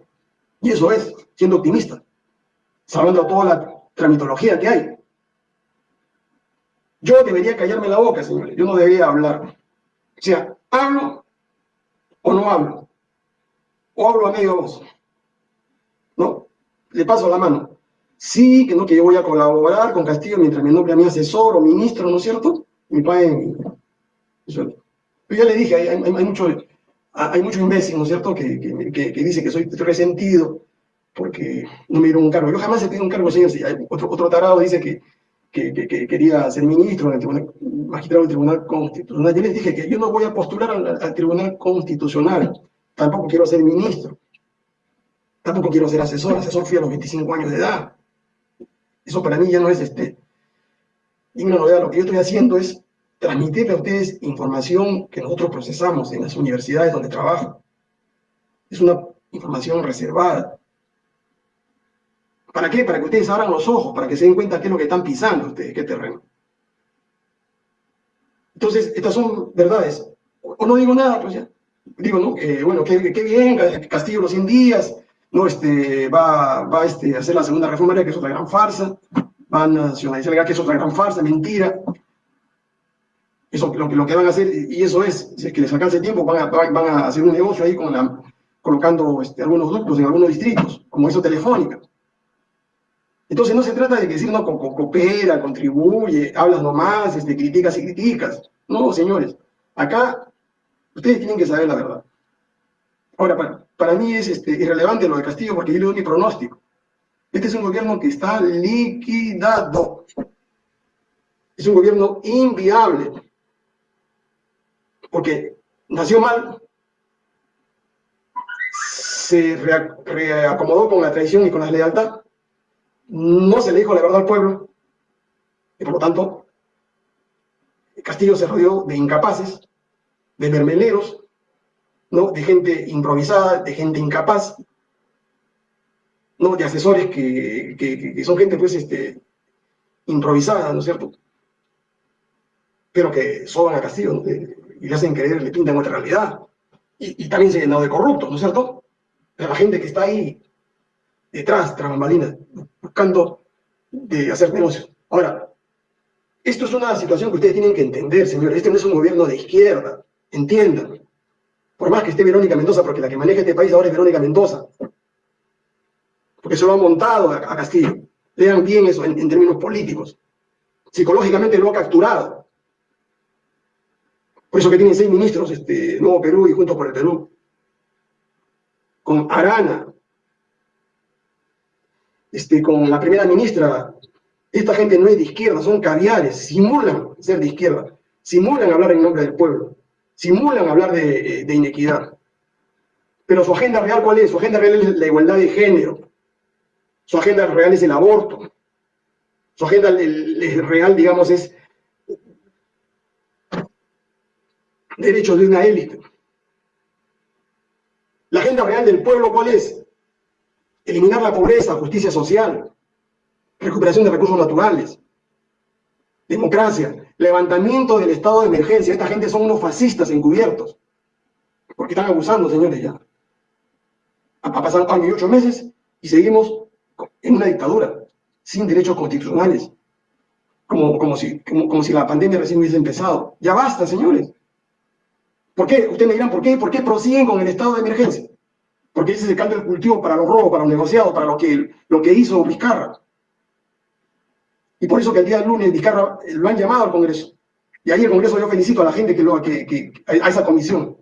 Y eso es, siendo optimista, sabiendo toda la tramitología que hay. Yo debería callarme la boca, señores, yo no debería hablar. O sea, hablo o no hablo, o hablo a medio voz. ¿No? Le paso la mano. Sí, que no, que yo voy a colaborar con Castillo mientras me nombre a mi asesor o ministro, ¿no es cierto? Mi padre. Yo ya le dije, hay, hay, hay hay muchos imbéciles, ¿no es cierto?, que, que, que, dice que soy resentido porque no me dieron un cargo. Yo jamás he pedido un cargo, señor. Otro, otro tarado dice que, que, quería ser ministro en el tribunal, magistrado del Tribunal Constitucional. Yo les dije que yo no voy a postular al, Tribunal Constitucional, tampoco quiero ser ministro, tampoco quiero ser asesor, asesor fui a los 25 años de edad. Eso para mí ya no es este, una novedad. Lo que yo estoy haciendo es transmitirle a ustedes información que nosotros procesamos en las universidades donde trabajo. Es una información reservada. ¿Para qué? Para que ustedes abran los ojos, para que se den cuenta qué es lo que están pisando ustedes, qué terreno. Entonces, estas son verdades. O no digo nada, pues ya. Digo, ¿no? bueno, qué, bien, Castillo los 100 días, no, este, va, va este, a hacer la segunda reforma, que es otra gran farsa, va a nacionalizar, que es otra gran farsa, mentira. Eso lo, lo que van a hacer, y eso es, si es que les alcanza el tiempo, van a, van a hacer un negocio ahí con la, colocando este, algunos ductos en algunos distritos, como eso telefónica. Entonces no se trata de decir, no, coopera, contribuye, hablas nomás, este, criticas y criticas. No, señores, acá ustedes tienen que saber la verdad. Ahora, para, para mí es este, irrelevante lo de Castillo porque yo le doy mi pronóstico. Este es un gobierno que está liquidado. Es un gobierno inviable porque nació mal, se reacomodó con la traición y con la lealtad, no se le dijo la verdad al pueblo, y por lo tanto, Castillo se rodeó de incapaces, de mermeleros, ¿no? de gente improvisada, de gente incapaz, ¿no? de asesores que, son gente pues, este, improvisada, ¿no es cierto? Pero que soban a Castillo, ¿no? Y le hacen creer, le pintan otra realidad. Y, también se ha llenado de corruptos, ¿no es cierto? La gente que está ahí detrás, tras buscando de hacer negocios. Ahora, esto es una situación que ustedes tienen que entender, señores. Este no es un gobierno de izquierda, entiendan. Por más que esté Verónica Mendoza, porque la que maneja este país ahora es Verónica Mendoza. Porque se lo ha montado a, Castillo. Lean bien eso en términos políticos. Psicológicamente lo ha capturado. Por eso que tienen seis ministros, este, Nuevo Perú y Juntos por el Perú. Con Arana, este, con la primera ministra, esta gente no es de izquierda, son caviares, simulan ser de izquierda, simulan hablar en nombre del pueblo, simulan hablar de, de inequidad. Pero su agenda real, ¿cuál es? Su agenda real es la igualdad de género. Su agenda real es el aborto. Su agenda real, digamos, es derechos de una élite. La agenda real del pueblo, ¿cuál es? Eliminar la pobreza, justicia social, recuperación de recursos naturales, democracia, levantamiento del estado de emergencia. Esta gente son unos fascistas encubiertos, porque están abusando, señores, ya. Ha pasado años y ocho meses y seguimos en una dictadura, sin derechos constitucionales, como, como, si, como si la pandemia recién hubiese empezado. Ya basta, señores. ¿Por qué? Ustedes me dirán, ¿por qué? ¿Por qué prosiguen con el estado de emergencia? Porque ese es el caldo del cultivo para los robos, para los negociados, para lo que, lo que hizo Vizcarra. Y por eso que el día del lunes Vizcarra eh, lo han llamado al Congreso. Y ahí el Congreso yo felicito a la gente que, lo, que, a esa comisión.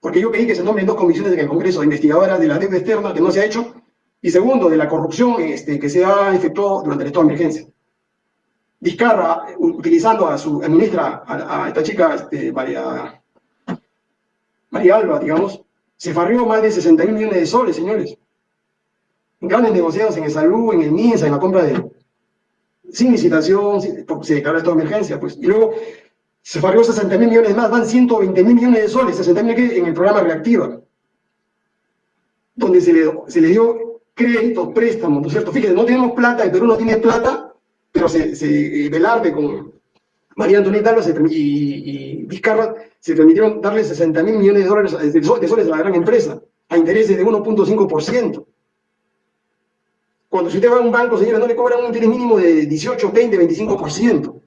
Porque yo pedí que se nombren dos comisiones en el Congreso, investigadoras de la deuda externa, que no se ha hecho, y segundo, de la corrupción este, que se ha efectuado durante el estado de emergencia. Vizcarra, utilizando a su ministra, a, esta chica, este, María Alba, digamos, Se farrió más de 61 millones de soles, señores. Grandes negociados en el salud, en el MINSA, en la compra de... Sin licitación, porque se declaró esta emergencia, pues. Y luego se farrió 60 mil millones más, van 120 mil millones de soles, 60 mil en el programa Reactiva, donde se le, se le dio crédito, préstamo, ¿no es cierto? Fíjense, no tenemos plata, el Perú no tiene plata, pero se, se Velarde con María Antonieta y, y, Vizcarra se permitieron darle 60 mil millones de dólares de soles a la gran empresa, a intereses de 1.5%. Cuando si usted va a un banco, señores, no le cobran un interés mínimo de 18, 20, 25%.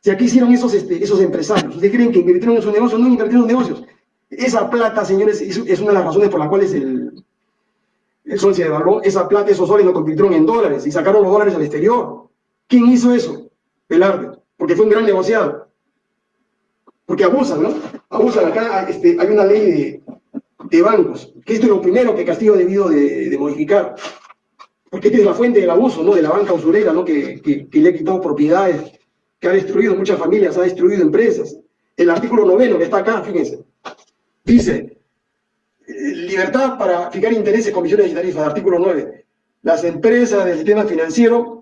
Si aquí hicieron esos, este, esos empresarios, ¿ustedes creen que invirtieron en sus negocios? No invirtieron en negocios. Esa plata, señores, es, una de las razones por las cuales el, el sol se devaluó. Esa plata, esos soles lo convirtieron en dólares y sacaron los dólares al exterior. ¿Quién hizo eso? Velarde, porque fue un gran negociado. Porque abusan, ¿no? Abusan. Acá este, hay una ley de, bancos, que esto es lo primero que Castillo ha debido de, modificar. Porque esta es la fuente del abuso, ¿no? De la banca usurera, ¿no? Que, le ha quitado propiedades que ha destruido muchas familias, ha destruido empresas. El artículo noveno que está acá, fíjense, dice, libertad para fijar intereses, comisiones y tarifas, artículo 9. Las empresas del sistema financiero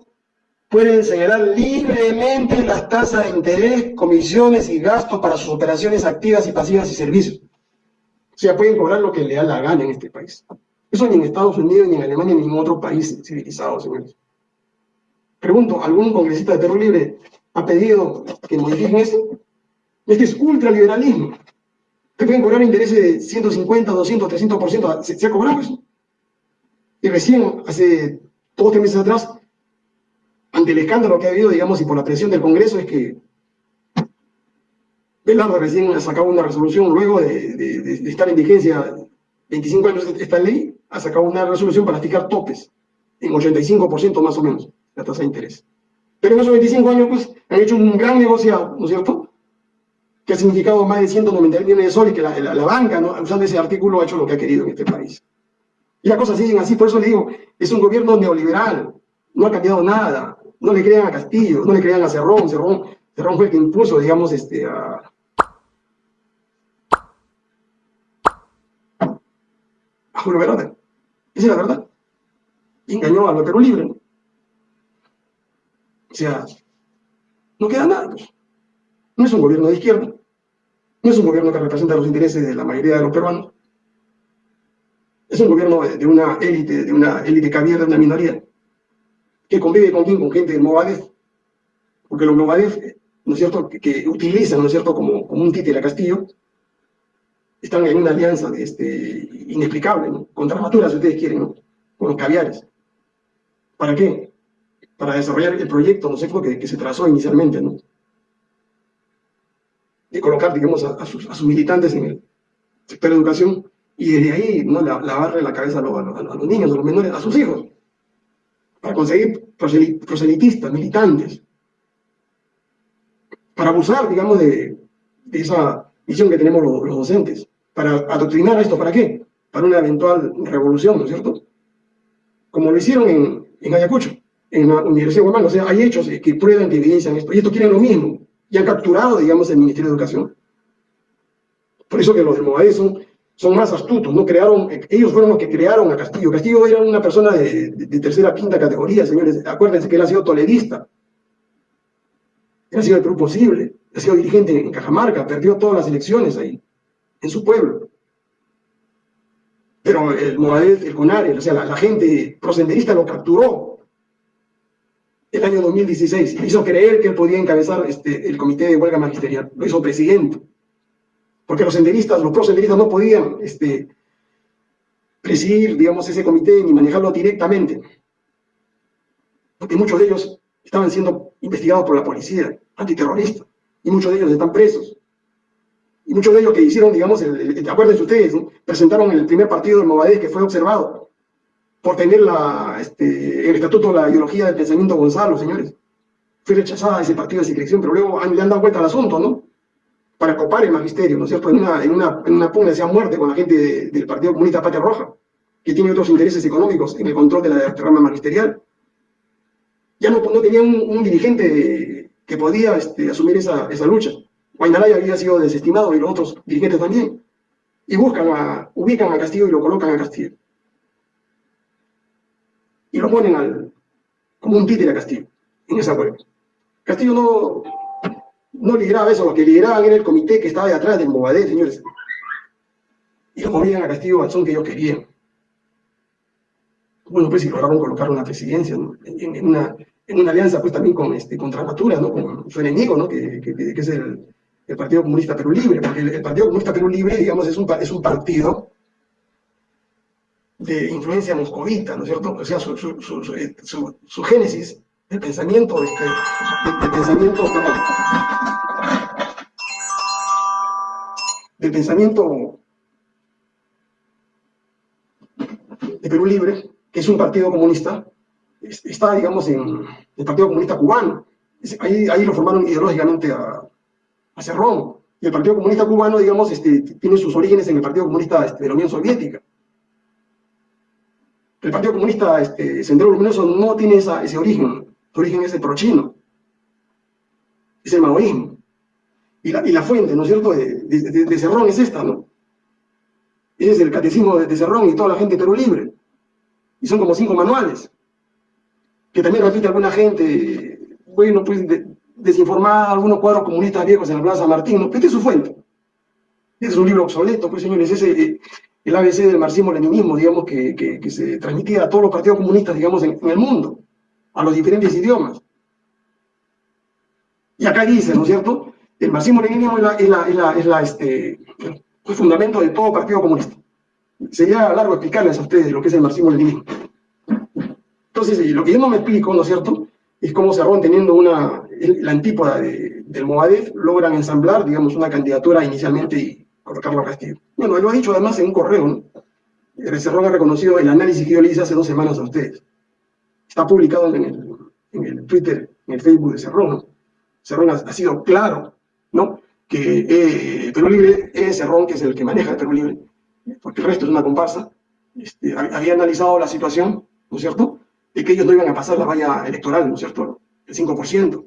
pueden señalar libremente las tasas de interés, comisiones y gastos para sus operaciones activas y pasivas y servicios. O sea, pueden cobrar lo que le da la gana en este país. Eso ni en Estados Unidos, ni en Alemania, ni en otro país civilizado, señores. Pregunto, ¿algún congresista de Perú Libre ha pedido que modifiquen esto. Este es ultraliberalismo. Te pueden cobrar intereses de 150, 200, 300%. ¿Se, ¿Se ha cobrado eso? Y recién, hace dos tres meses atrás, ante el escándalo que ha habido, digamos, y por la presión del Congreso, es que Velardo recién ha sacado una resolución, luego de, estar en vigencia 25 años esta ley, ha sacado una resolución para fijar topes en 85% más o menos la tasa de interés. Pero en esos 25 años, pues, han hecho un gran negociado, ¿no es cierto? Que ha significado más de 190 millones de soles, que la, la, banca, ¿no? usando ese artículo, ha hecho lo que ha querido en este país. Y las cosas siguen así, por eso le digo, es un gobierno neoliberal, no ha cambiado nada, no le crean a Castillo, no le crean a Cerrón, Cerrón, Cerrón fue el que impuso, digamos, este, a, a Julio Esa es la verdad. engañó a lo Perú Libre. ¿no? O sea, no queda nada. Pues. No es un gobierno de izquierda, no es un gobierno que representa los intereses de la mayoría de los peruanos, es un gobierno de una élite, de una élite que de una minoría, que convive con quién, con gente del Movadef, porque los Movadef, ¿no es cierto?, que, utilizan, ¿no es cierto?, como, como un títere a Castillo, están en una alianza este, inexplicable, ¿no? Contra si ustedes quieren, ¿no? Con los caviares. ¿Para qué? para desarrollar el proyecto, no sé, que, que se trazó inicialmente, ¿no? De colocar, digamos, a, sus, militantes en el sector de educación y desde ahí, ¿no? Lavarle la cabeza a, los niños, a los menores, a sus hijos, para conseguir proselitistas, militantes, para abusar, digamos, de, esa visión que tenemos los, docentes, para adoctrinar a esto, ¿para qué? Para una eventual revolución, ¿no es cierto? Como lo hicieron en, en Ayacucho en la Universidad de Guatemala. O sea, hay hechos que prueban, que evidencian esto. Y esto quieren lo mismo. Y han capturado, digamos, el Ministerio de Educación. Por eso que los de son, son más astutos. ¿no? Crearon, ellos fueron los que crearon a Castillo. Castillo era una persona de, de, tercera, quinta categoría, señores. Acuérdense que él ha sido toledista. Él ha sido el Perú posible. Ha sido dirigente en Cajamarca. Perdió todas las elecciones ahí, en su pueblo. Pero el Movadez, el CONARE, o sea, la, la gente prosenderista lo capturó el año 2016. Hizo creer que él podía encabezar este, el comité de huelga magisterial. Lo hizo presidente. Porque los senderistas, los prosenderistas no podían este, presidir, digamos, ese comité ni manejarlo directamente. Porque muchos de ellos estaban siendo investigados por la policía antiterrorista. Y muchos de ellos están presos. Y muchos de ellos que hicieron, digamos, el, acuérdense ustedes, presentaron el primer partido de Movadez que fue observado por tener la, este, el estatuto la ideología del pensamiento Gonzalo, señores. Fue rechazada ese partido de secreción, pero luego le han dado vuelta al asunto, ¿no? Para copar el magisterio, ¿no es cierto? En una, en una, en una pugna muerte con la gente del Partido Comunista Patria Roja, que tiene otros intereses económicos en el control de la rama magisterial. Ya no, no tenía un, dirigente que podía este, asumir esa, esa lucha. Guaynalaya había sido desestimado y los otros dirigentes también. y buscan a, ubican a Castillo y lo colocan a Castillo. Y lo ponen al, como un títere a Castillo, en esa huelga. Castillo no, no lideraba eso, lo que lideraban era el comité que estaba de atrás del Movadé, señores. Y lo movían a Castillo son que ellos querían. Bueno, pues si lograron colocar una presidencia en, una, en una alianza pues también con, este, Natura, ¿no? con su enemigo, ¿no? que, que, que es el, Partido Comunista Perú Libre, porque el, Partido Comunista Perú Libre, digamos, es un, es un partido de influencia moscovita, ¿no es cierto? O sea, su, su, su, su génesis, el pensamiento, este, el, el pensamiento, del pensamiento de Perú Libre, que es un partido comunista, está, digamos, en el Partido Comunista Cubano. Ahí, ahí lo formaron ideológicamente a, a Cerrón. Y el Partido Comunista Cubano, digamos, este, tiene sus orígenes en el Partido Comunista este, de la Unión Soviética. El Partido Comunista este, Sendero Luminoso no tiene ese origen. Su origen es el prochino. Es el maoísmo. Y la, fuente, ¿no es cierto?, de, Cerrón es esta, ¿no? Es el catecismo de, Cerrón y toda la gente de Perú Libre. Y son como cinco manuales. Que también repite alguna gente, bueno, pues de, desinformar algunos cuadros comunistas viejos en la Plaza Martín, ¿no? Este es su fuente. Este es un libro obsoleto, pues señores, ese eh, el ABC del marxismo-leninismo, digamos, que, se transmitía a todos los partidos comunistas, digamos, en, el mundo, a los diferentes idiomas. Y acá dice, ¿no es cierto? El marxismo-leninismo es, la, es, la, es, la, es la, este, el fundamento de todo partido comunista. Sería largo explicarles a ustedes lo que es el marxismo-leninismo. Entonces, eh, lo que yo no me explico, ¿no es cierto?, es cómo Cerrón, teniendo una, la antípoda del Movadef, logran ensamblar, digamos, una candidatura inicialmente y colocarlo a Castillo. Bueno, él lo ha dicho además en un correo, ¿no? Cerrón ha reconocido el análisis que yo le hice hace dos semanas a ustedes. Está publicado en el, en el Twitter, en el Facebook de Cerrón. Cerrón ha, ha, sido claro, ¿no? Que eh, Perú Libre es Cerrón, que es el que maneja el Perú Libre, porque el resto es una comparsa. Este, había analizado la situación, ¿no es cierto?, de que ellos no iban a pasar la valla electoral, ¿no es cierto?, el 5%.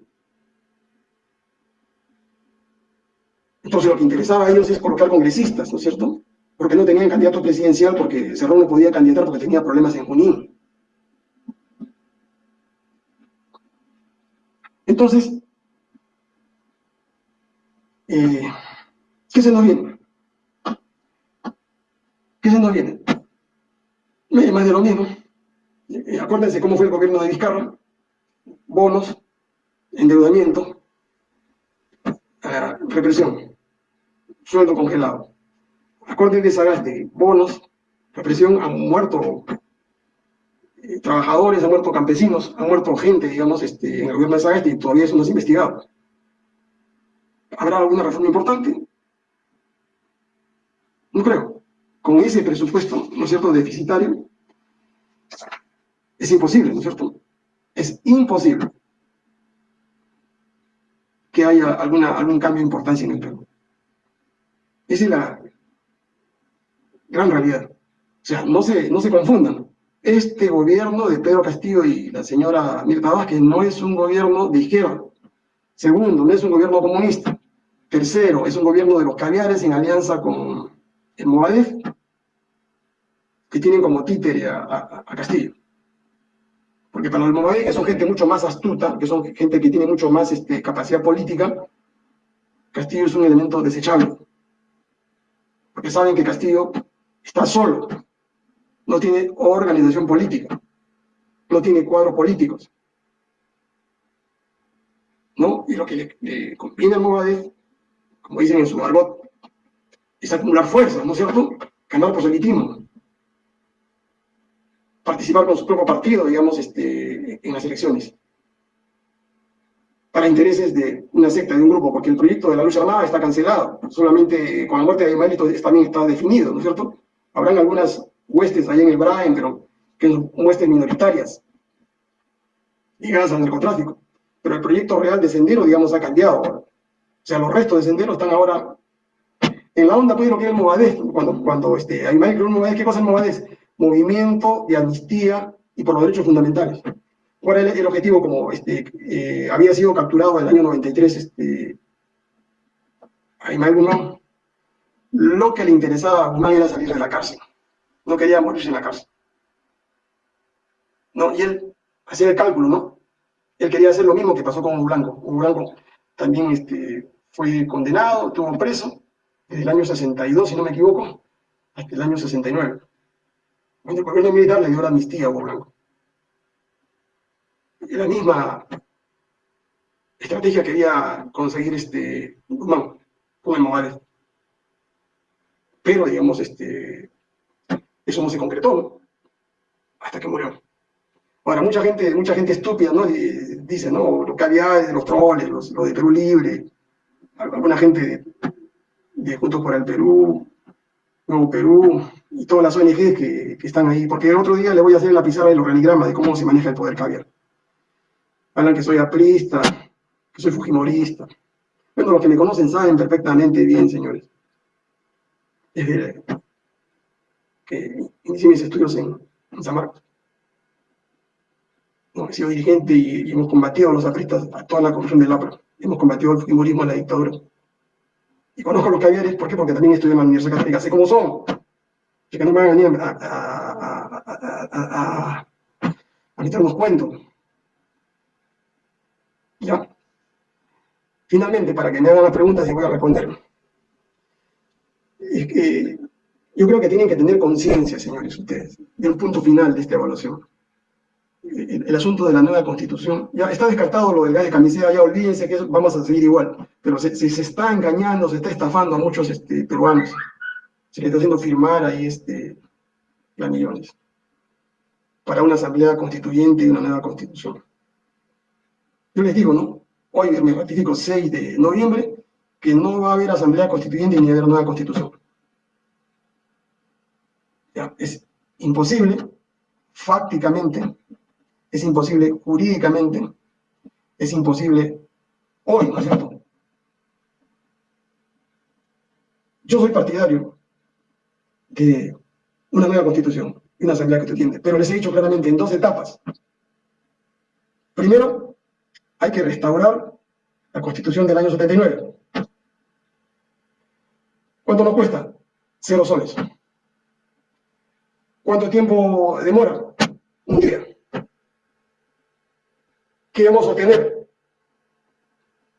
Entonces lo que interesaba a ellos es colocar congresistas, ¿no es cierto?, porque no tenían candidato presidencial, porque Cerrón no podía candidatar porque tenía problemas en Junín. Entonces, eh, ¿qué se nos viene? ¿Qué se nos viene? Más de lo mismo. Eh, acuérdense cómo fue el gobierno de Vizcarra, bonos, endeudamiento, represión, sueldo congelado. Acuérdense de Sagasti, bonos, represión, han muerto trabajadores, han muerto campesinos, han muerto gente, digamos, este, en el gobierno de Sagasti y todavía eso no es investigado. ¿Habrá alguna reforma importante? No creo. Con ese presupuesto, ¿no es cierto?, deficitario, es imposible, ¿no es cierto? Es imposible que haya alguna, algún cambio de importancia en el Perú. Esa es la gran realidad. O sea, no se, no se confundan. Este gobierno de Pedro Castillo y la señora Mirta Vázquez no es un gobierno de izquierda. Segundo, no es un gobierno comunista. Tercero, es un gobierno de los caviares en alianza con el Movadef, que tienen como títere a, Castillo. Porque para los Movadef, que son gente mucho más astuta, que son gente que tiene mucho más este, capacidad política, Castillo es un elemento desechable. Porque saben que Castillo está solo, no tiene organización política, no tiene cuadros políticos. ¿No? Y lo que le, conviene al Movadef, como dicen en su argot, es acumular fuerza, ¿no es cierto? Ganar proselitismo participar con su propio partido, digamos, este, en las elecciones, para intereses de una secta, de un grupo, porque el proyecto de la lucha armada está cancelado, solamente con la muerte de Imanito también está definido, ¿no es cierto? Habrán algunas huestes ahí en el Brain, pero que son huestes minoritarias, ligadas al narcotráfico, pero el proyecto real de Sendero, digamos, ha cambiado. O sea, los restos de Sendero están ahora en la onda, pues, lo que es el Movadez, cuando, cuando este, creó un Movadez, ¿qué cosa es el Movadez? movimiento de amnistía y por los derechos fundamentales. ¿Cuál era el objetivo? Como este, eh, había sido capturado en el año 93 este, Aymael Guzmán, lo que le interesaba a Guzmán era salir de la cárcel. No quería morirse en la cárcel. ¿No? Y él hacía el cálculo, ¿no? Él quería hacer lo mismo que pasó con Hugo Blanco. Hugo Blanco también este, fue condenado, estuvo preso desde el año 62, si no me equivoco, hasta el año 69. El gobierno militar le dio la amnistía a Hugo Blanco. Y la misma estrategia quería conseguir este, Guzmán el Morales. Pero, digamos, este, eso no se concretó, hasta que murió. Ahora, mucha gente, mucha gente estúpida, ¿no? Dice, ¿no? Localidades de los troles, los, de Perú Libre, alguna gente de, Juntos por el Perú, Nuevo Perú, y todas las ONGs que, que, están ahí, porque el otro día le voy a hacer la pizarra del organigrama de cómo se maneja el poder caviar. Hablan que soy aprista, que soy fujimorista. Bueno, los que me conocen saben perfectamente bien, señores. Es que inicié mis estudios en, San Marcos. he sido dirigente y, hemos combatido a los apristas, a toda la corrupción del APRA. Hemos combatido el fujimorismo en la dictadura. Y conozco a los caviares, ¿por qué? Porque también estudié en la Universidad Católica, sé cómo son. Así que no me van a venir a, a, a meternos cuentos. ¿Ya? Finalmente, para que me hagan las preguntas y voy a responder. Es que yo creo que tienen que tener conciencia, señores, ustedes, del punto final de esta evaluación. El, asunto de la nueva constitución, ya está descartado lo del gas de camiseta, ya olvídense que vamos a seguir igual, pero se, se, está engañando, se está estafando a muchos este, peruanos, se les está haciendo firmar ahí este, millones para una asamblea constituyente y una nueva constitución. Yo les digo, ¿no? Hoy me ratifico 6 de noviembre que no va a haber asamblea constituyente ni haber nueva constitución. Es imposible, fácticamente, es imposible jurídicamente, es imposible hoy, ¿no es cierto? Yo soy partidario de una nueva constitución una asamblea constituyente, pero les he dicho claramente en dos etapas. Primero, hay que restaurar la Constitución del año 79. ¿Cuánto nos cuesta? Cero soles. ¿Cuánto tiempo demora? Un día. ¿Qué vamos a obtener?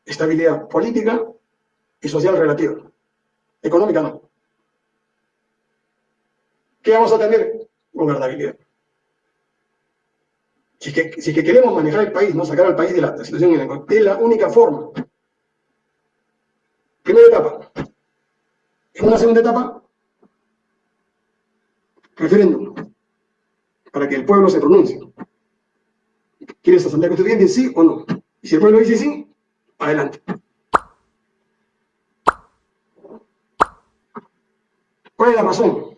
Estabilidad política y social relativa. Económica no. ¿Qué vamos a tener? Gobernabilidad. Si es, que, queremos manejar el país, no sacar al país de la, situación en la es la única forma. Primera etapa. En una segunda etapa, referéndum, para que el pueblo se pronuncie. ¿Quieres asamblea constituyente, sí o no? Y si el pueblo dice sí, adelante. ¿Cuál es la razón?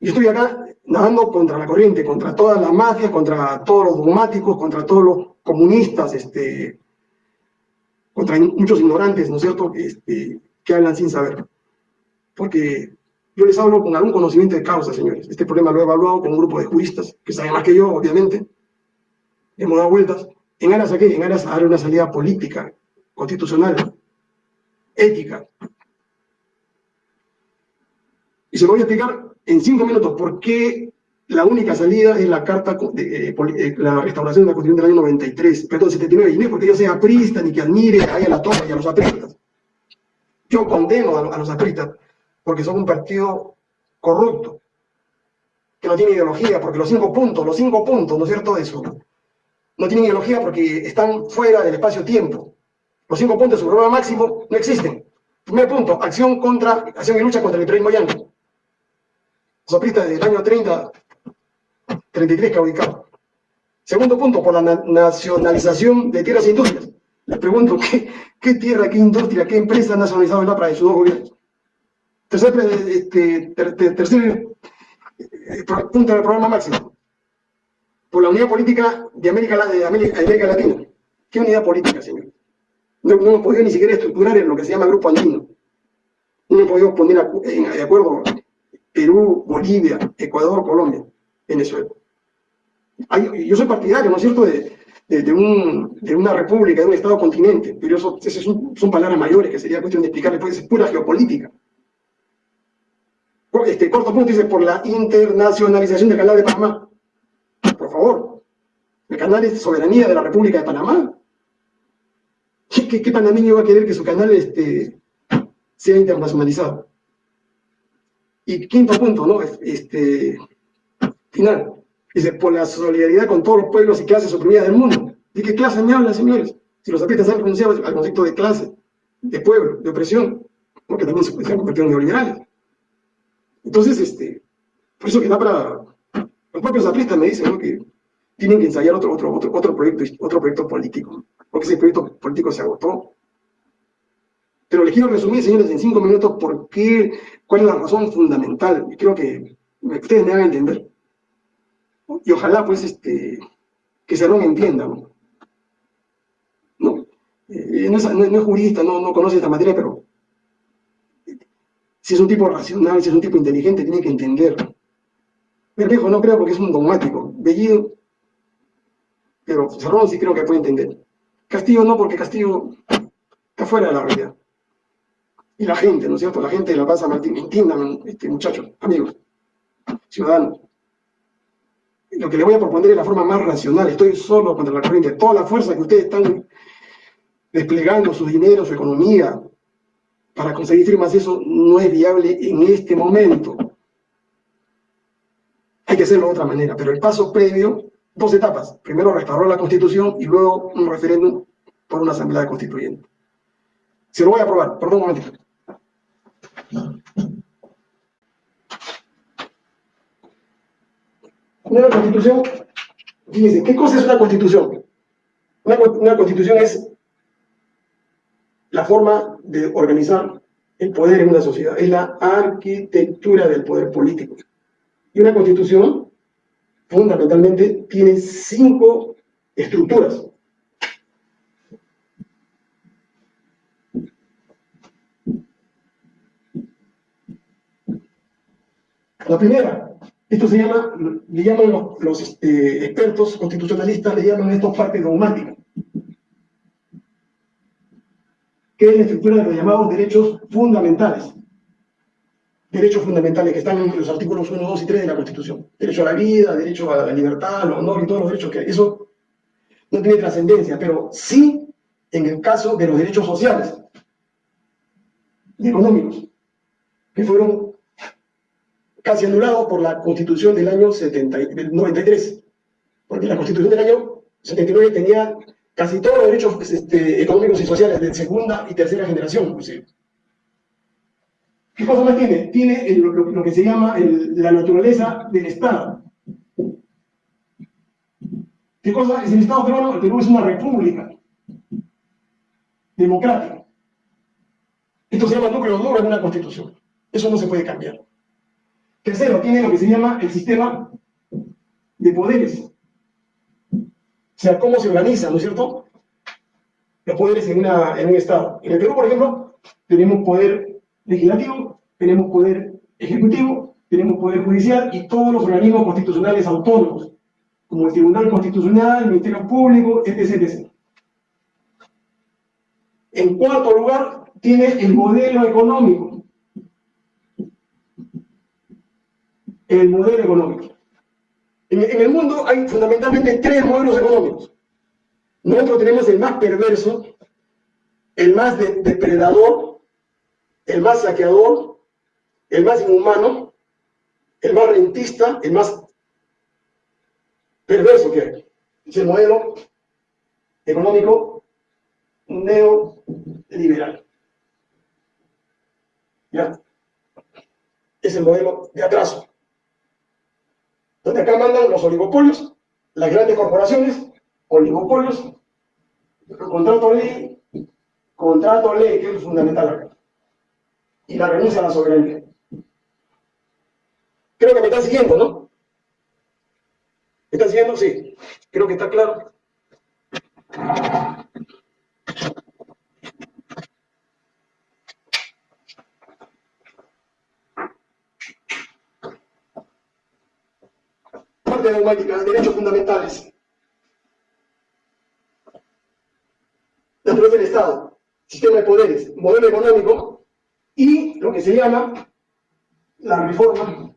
Yo estoy acá nadando contra la corriente, contra todas las mafias, contra todos los dogmáticos, contra todos los comunistas, este, contra muchos ignorantes, ¿no es cierto?, este, que hablan sin saber. Porque yo les hablo con algún conocimiento de causa, señores. Este problema lo he evaluado con un grupo de juristas, que saben más que yo, obviamente. Hemos dado vueltas. ¿En aras a qué? En aras a dar una salida política, constitucional, ética. Y se lo voy a explicar en cinco minutos por qué la única salida es la carta de, eh, eh, la restauración de la Constitución del año 93, perdón, 79, y no es porque yo sea aprista ni que admire a la torre y a los apristas. Yo condeno a, los apristas porque son un partido corrupto, que no tiene ideología, porque los cinco puntos, los cinco puntos, ¿no es cierto?, de eso, no tienen ideología porque están fuera del espacio-tiempo. Los cinco puntos de su programa máximo no existen. Primer punto, acción contra, acción y lucha contra el imperialismo yanqui soprista desde el año 30, 33 que ha ubicado. Segundo punto, por la nacionalización de tierras e industrias. Les pregunto, ¿qué, tierra, qué industria, qué empresa ha nacionalizado el APRA de sus dos gobiernos? Tercer, este, tercer eh, punto del programa máximo. Por la unidad política de América, de América, Latina. ¿Qué unidad política, señor? No, no hemos podido ni siquiera estructurar en lo que se llama Grupo Andino. No hemos podido poner de acuerdo Perú, Bolivia, Ecuador, Colombia, Venezuela. yo soy partidario, ¿no es cierto?, de, una república, de un Estado continente, pero eso, esas son, palabras mayores que sería cuestión de explicar después, es pura geopolítica. Este corto punto dice, por la internacionalización del canal de Panamá. Por favor, el canal es soberanía de la República de Panamá. ¿Qué, panameño va a querer que su canal este, sea internacionalizado? Y quinto punto, ¿no? Este, final. Dice, por la solidaridad con todos los pueblos y clases oprimidas del mundo. ¿De qué clase me hablan, señores? Si los artistas han renunciado al concepto de clase, de pueblo, de opresión, porque también se, han convertido en neoliberales. Entonces, este, por eso que da para... Los propios apristas me dicen que tienen que ensayar otro, otro, otro, otro, proyecto, otro proyecto político, porque ese proyecto político se agotó. Pero les quiero resumir, señores, en cinco minutos, por qué, cuál es la razón fundamental. Y creo que ustedes me hagan entender. Y ojalá, pues, este, que Cerrón entienda, ¿no? ¿No? Eh, no, es, no, es, jurista, no, no conoce esta materia, pero si es un tipo racional, si es un tipo inteligente, tiene que entender. Bermejo no creo porque es un dogmático. Bellido, pero Cerrón sí creo que puede entender. Castillo no, porque Castillo está fuera de la realidad. Y la gente, ¿no es cierto? La gente de la Plaza Martín, entiendan, este, muchachos, amigos, ciudadanos. Lo que le voy a proponer es la forma más racional. Estoy solo contra la corriente. Toda la fuerza que ustedes están desplegando, su dinero, su economía, para conseguir firmas, eso no es viable en este momento. Hay que hacerlo de otra manera, pero el paso previo, dos etapas. Primero restaurar la Constitución y luego un referéndum por una asamblea constituyente. Se lo voy a aprobar, perdón un momentito. Una constitución, fíjense, ¿qué cosa es una constitución? Una, una constitución es la forma de organizar el poder en una sociedad, es la arquitectura del poder político. Y una constitución, fundamentalmente, tiene cinco estructuras. La primera, esto se llama, le llaman los, este, expertos constitucionalistas, le llaman esto parte dogmática que es la estructura de los llamados derechos fundamentales. Derechos fundamentales que están en los artículos 1, 2 y 3 de la Constitución. Derecho a la vida, derecho a la libertad, al honor y todos los derechos que. Eso no tiene trascendencia, pero sí en el caso de los derechos sociales y económicos, que fueron casi anulados por la Constitución del año 70, 93, porque la Constitución del año 79 tenía casi todos los derechos pues, este, económicos y sociales de segunda y tercera generación, inclusive. ¿Qué cosa más tiene? Tiene lo, que se llama la naturaleza del Estado. ¿Qué cosa es el Estado peruano? El Perú es una república democrática. Esto se llama núcleo duro en una constitución. Eso no se puede cambiar. Tercero, tiene lo que se llama el sistema de poderes o sea, cómo se organizan, ¿no es cierto? Los poderes en, un Estado. En el Perú, por ejemplo, tenemos poder legislativo, tenemos poder ejecutivo, tenemos poder judicial y todos los organismos constitucionales autónomos, como el Tribunal Constitucional, el Ministerio Público, etc. En cuarto lugar, tiene el modelo económico. El modelo económico. En, el mundo hay fundamentalmente tres modelos económicos. Nosotros tenemos el más perverso, el más depredador, el más saqueador, el más inhumano, el más rentista, el más perverso que hay. Es el modelo económico neoliberal. ¿Ya? Es el modelo de atraso donde acá mandan los oligopolios, las grandes corporaciones, oligopolios, contrato ley, contrato ley, que es fundamental acá, y la renuncia a la soberanía. Creo que me están siguiendo, ¿no? ¿Me están siguiendo? Sí. Creo que está claro. De derechos fundamentales. Dentro del Estado, sistema de poderes, modelo económico y lo que se llama la reforma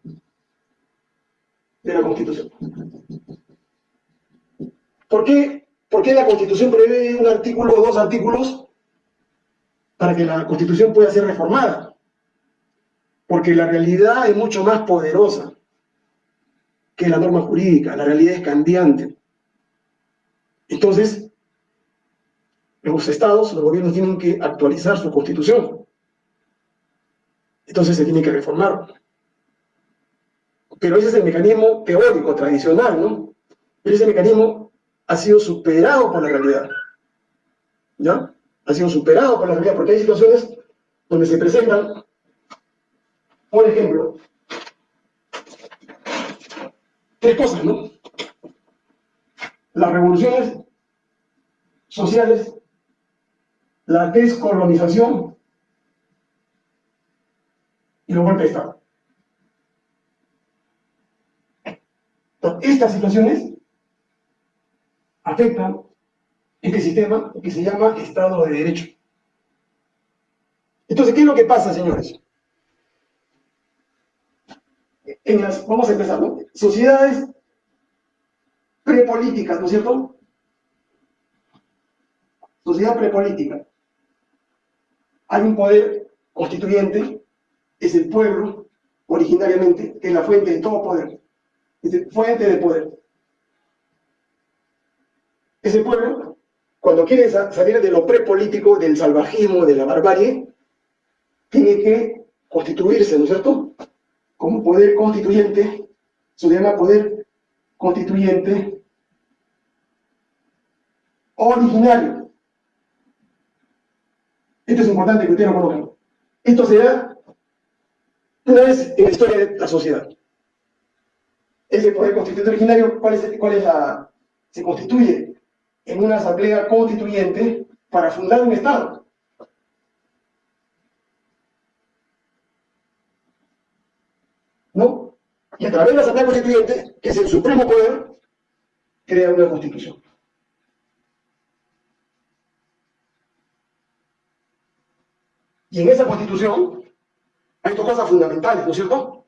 de la Constitución. ¿Por qué, ¿Por qué la Constitución prevé un artículo o dos artículos para que la Constitución pueda ser reformada? Porque la realidad es mucho más poderosa que la norma jurídica, la realidad es cambiante. Entonces, los estados, los gobiernos tienen que actualizar su constitución. Entonces se tiene que reformar. Pero ese es el mecanismo teórico, tradicional, ¿no? Pero ese mecanismo ha sido superado por la realidad. ¿Ya? Ha sido superado por la realidad, porque hay situaciones donde se presentan, por ejemplo, tres cosas, ¿no? Las revoluciones sociales, la descolonización y los golpes de Estado. Estas situaciones afectan este sistema que se llama Estado de Derecho. Entonces, ¿qué es lo que pasa, señores? En las, vamos a empezar, ¿no? Sociedades prepolíticas, ¿no es cierto? Sociedad prepolítica. Hay un poder constituyente, es el pueblo, originariamente, que es la fuente de todo poder. Es fuente de poder. Ese pueblo, cuando quiere salir de lo prepolítico, del salvajismo, de la barbarie, tiene que constituirse, ¿no es cierto? Como poder constituyente, se llama poder constituyente originario. Esto es importante que ustedes lo conozcan. Esto se da una vez en la historia de la sociedad. Ese poder constituyente originario, ¿cuál es, cuál es la...? Se constituye en una asamblea constituyente para fundar un Estado. ¿No? Y a través de la asamblea constituyente, que es el supremo poder, crea una constitución. Y en esa constitución hay dos cosas fundamentales, ¿no es cierto?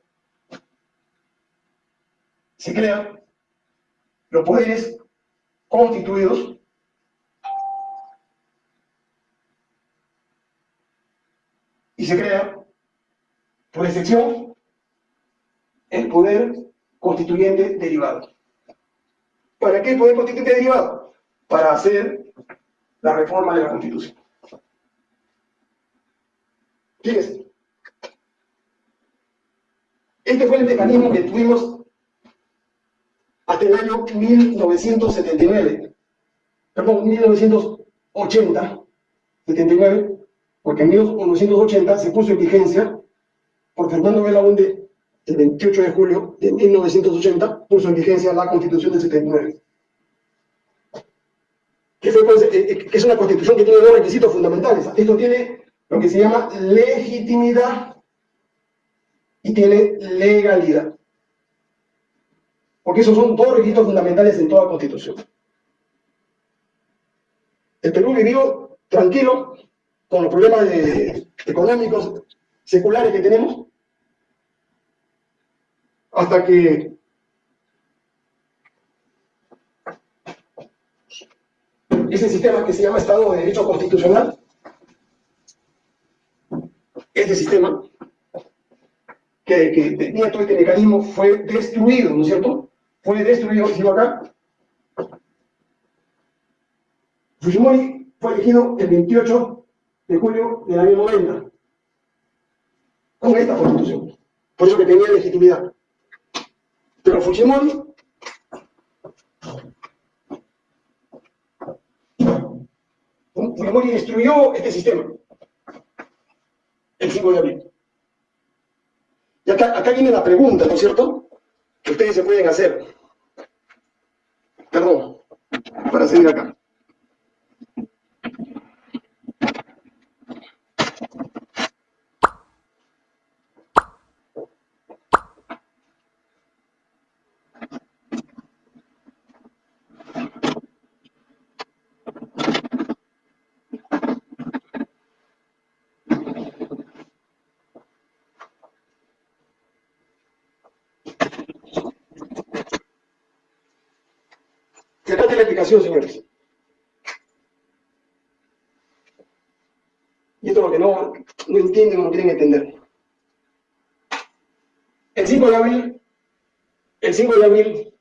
Se crean los poderes constituidos y se crea, por excepción, poder constituyente derivado. ¿Para qué poder constituyente derivado? Para hacer la reforma de la Constitución. Fíjense. Este fue el mecanismo que tuvimos hasta el año 1979, perdón, 1980, 79, porque en 1980 se puso en vigencia por Fernando Belaunde el 28 de julio de 1980 puso en vigencia la Constitución del 79. Que, fue, pues, eh, eh, que es una constitución que tiene dos requisitos fundamentales. Esto tiene lo que se llama legitimidad y tiene legalidad. Porque esos son dos requisitos fundamentales en toda constitución. El Perú vivió tranquilo con los problemas económicos seculares que tenemos, hasta que ese sistema que se llama Estado de Derecho Constitucional, este sistema que, tenía todo este mecanismo fue destruido, ¿no es cierto? fue destruido, sigo acá. Fujimori fue elegido el 28 de julio del año 90 con esta constitución. Por eso que tenía legitimidad. Fujimori Fujimori destruyó este sistema el 5 de abril. Y acá, acá viene la pregunta, ¿no es cierto? Que ustedes se pueden hacer. Perdón, para seguir acá. Explicación, señores. Y esto es lo que no, no entienden no quieren entender. El 5 de abril, el 5 de abril,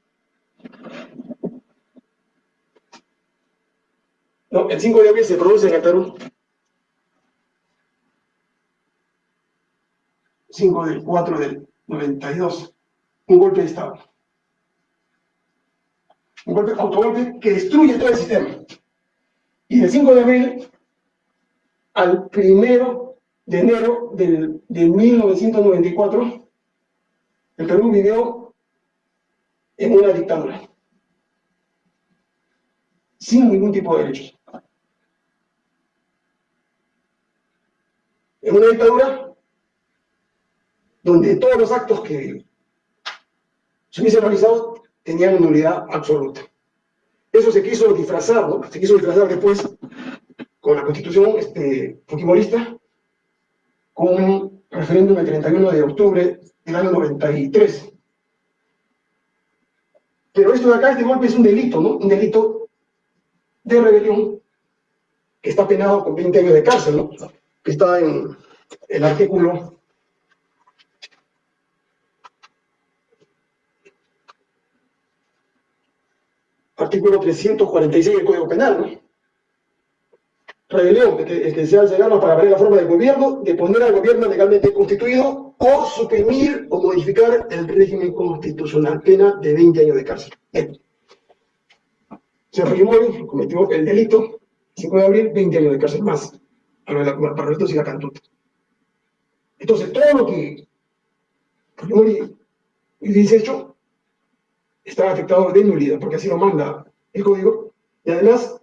no, el 5 de abril se produce en el Perú 5 del 4 del 92, un golpe de Estado. Un golpe, autogolpe que destruye todo el sistema. Y del 5 de abril al 1 de enero del, de 1994, el Perú vivió en una dictadura, sin ningún tipo de derechos. En una dictadura donde todos los actos que se hubiesen realizado tenían nulidad absoluta. Eso se quiso disfrazar, ¿no? Se quiso disfrazar después con la constitución este, con un referéndum el 31 de octubre del año 93. Pero esto de acá, este golpe es un delito, ¿no? Un delito de rebelión que está penado con 20 años de cárcel, ¿no? Que está en el artículo artículo 346 del Código Penal, ¿no? Rebelión, que, que se hace para ver la forma del gobierno, de poner al gobierno legalmente constituido o suprimir o modificar el régimen constitucional, pena de 20 años de cárcel. Se Fujimori cometió el delito, 5 de abril, 20 años de cárcel más, para los y la cantuta. Entonces, todo lo que Fujimori dice hecho está afectado de nulidad, porque así lo manda el código, y además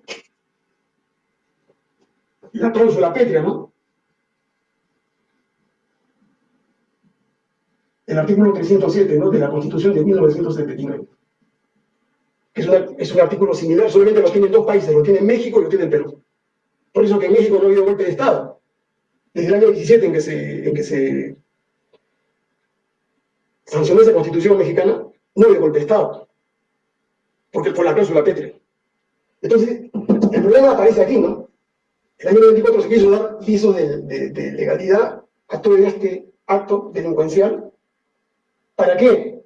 la cláusula pétrea, ¿no? El artículo 307, ¿no? De la Constitución de 1979. Es, es un artículo similar, solamente lo tienen dos países, lo tiene México y lo tiene Perú. Por eso que en México no ha habido golpe de Estado. Desde el año 17 en que se, en que se sancionó esa Constitución mexicana, no de Estado, porque por la cláusula pétrea. Entonces, el problema aparece aquí, ¿no? El año 94 se quiso dar viso de, legalidad a todo este acto delincuencial. ¿Para qué?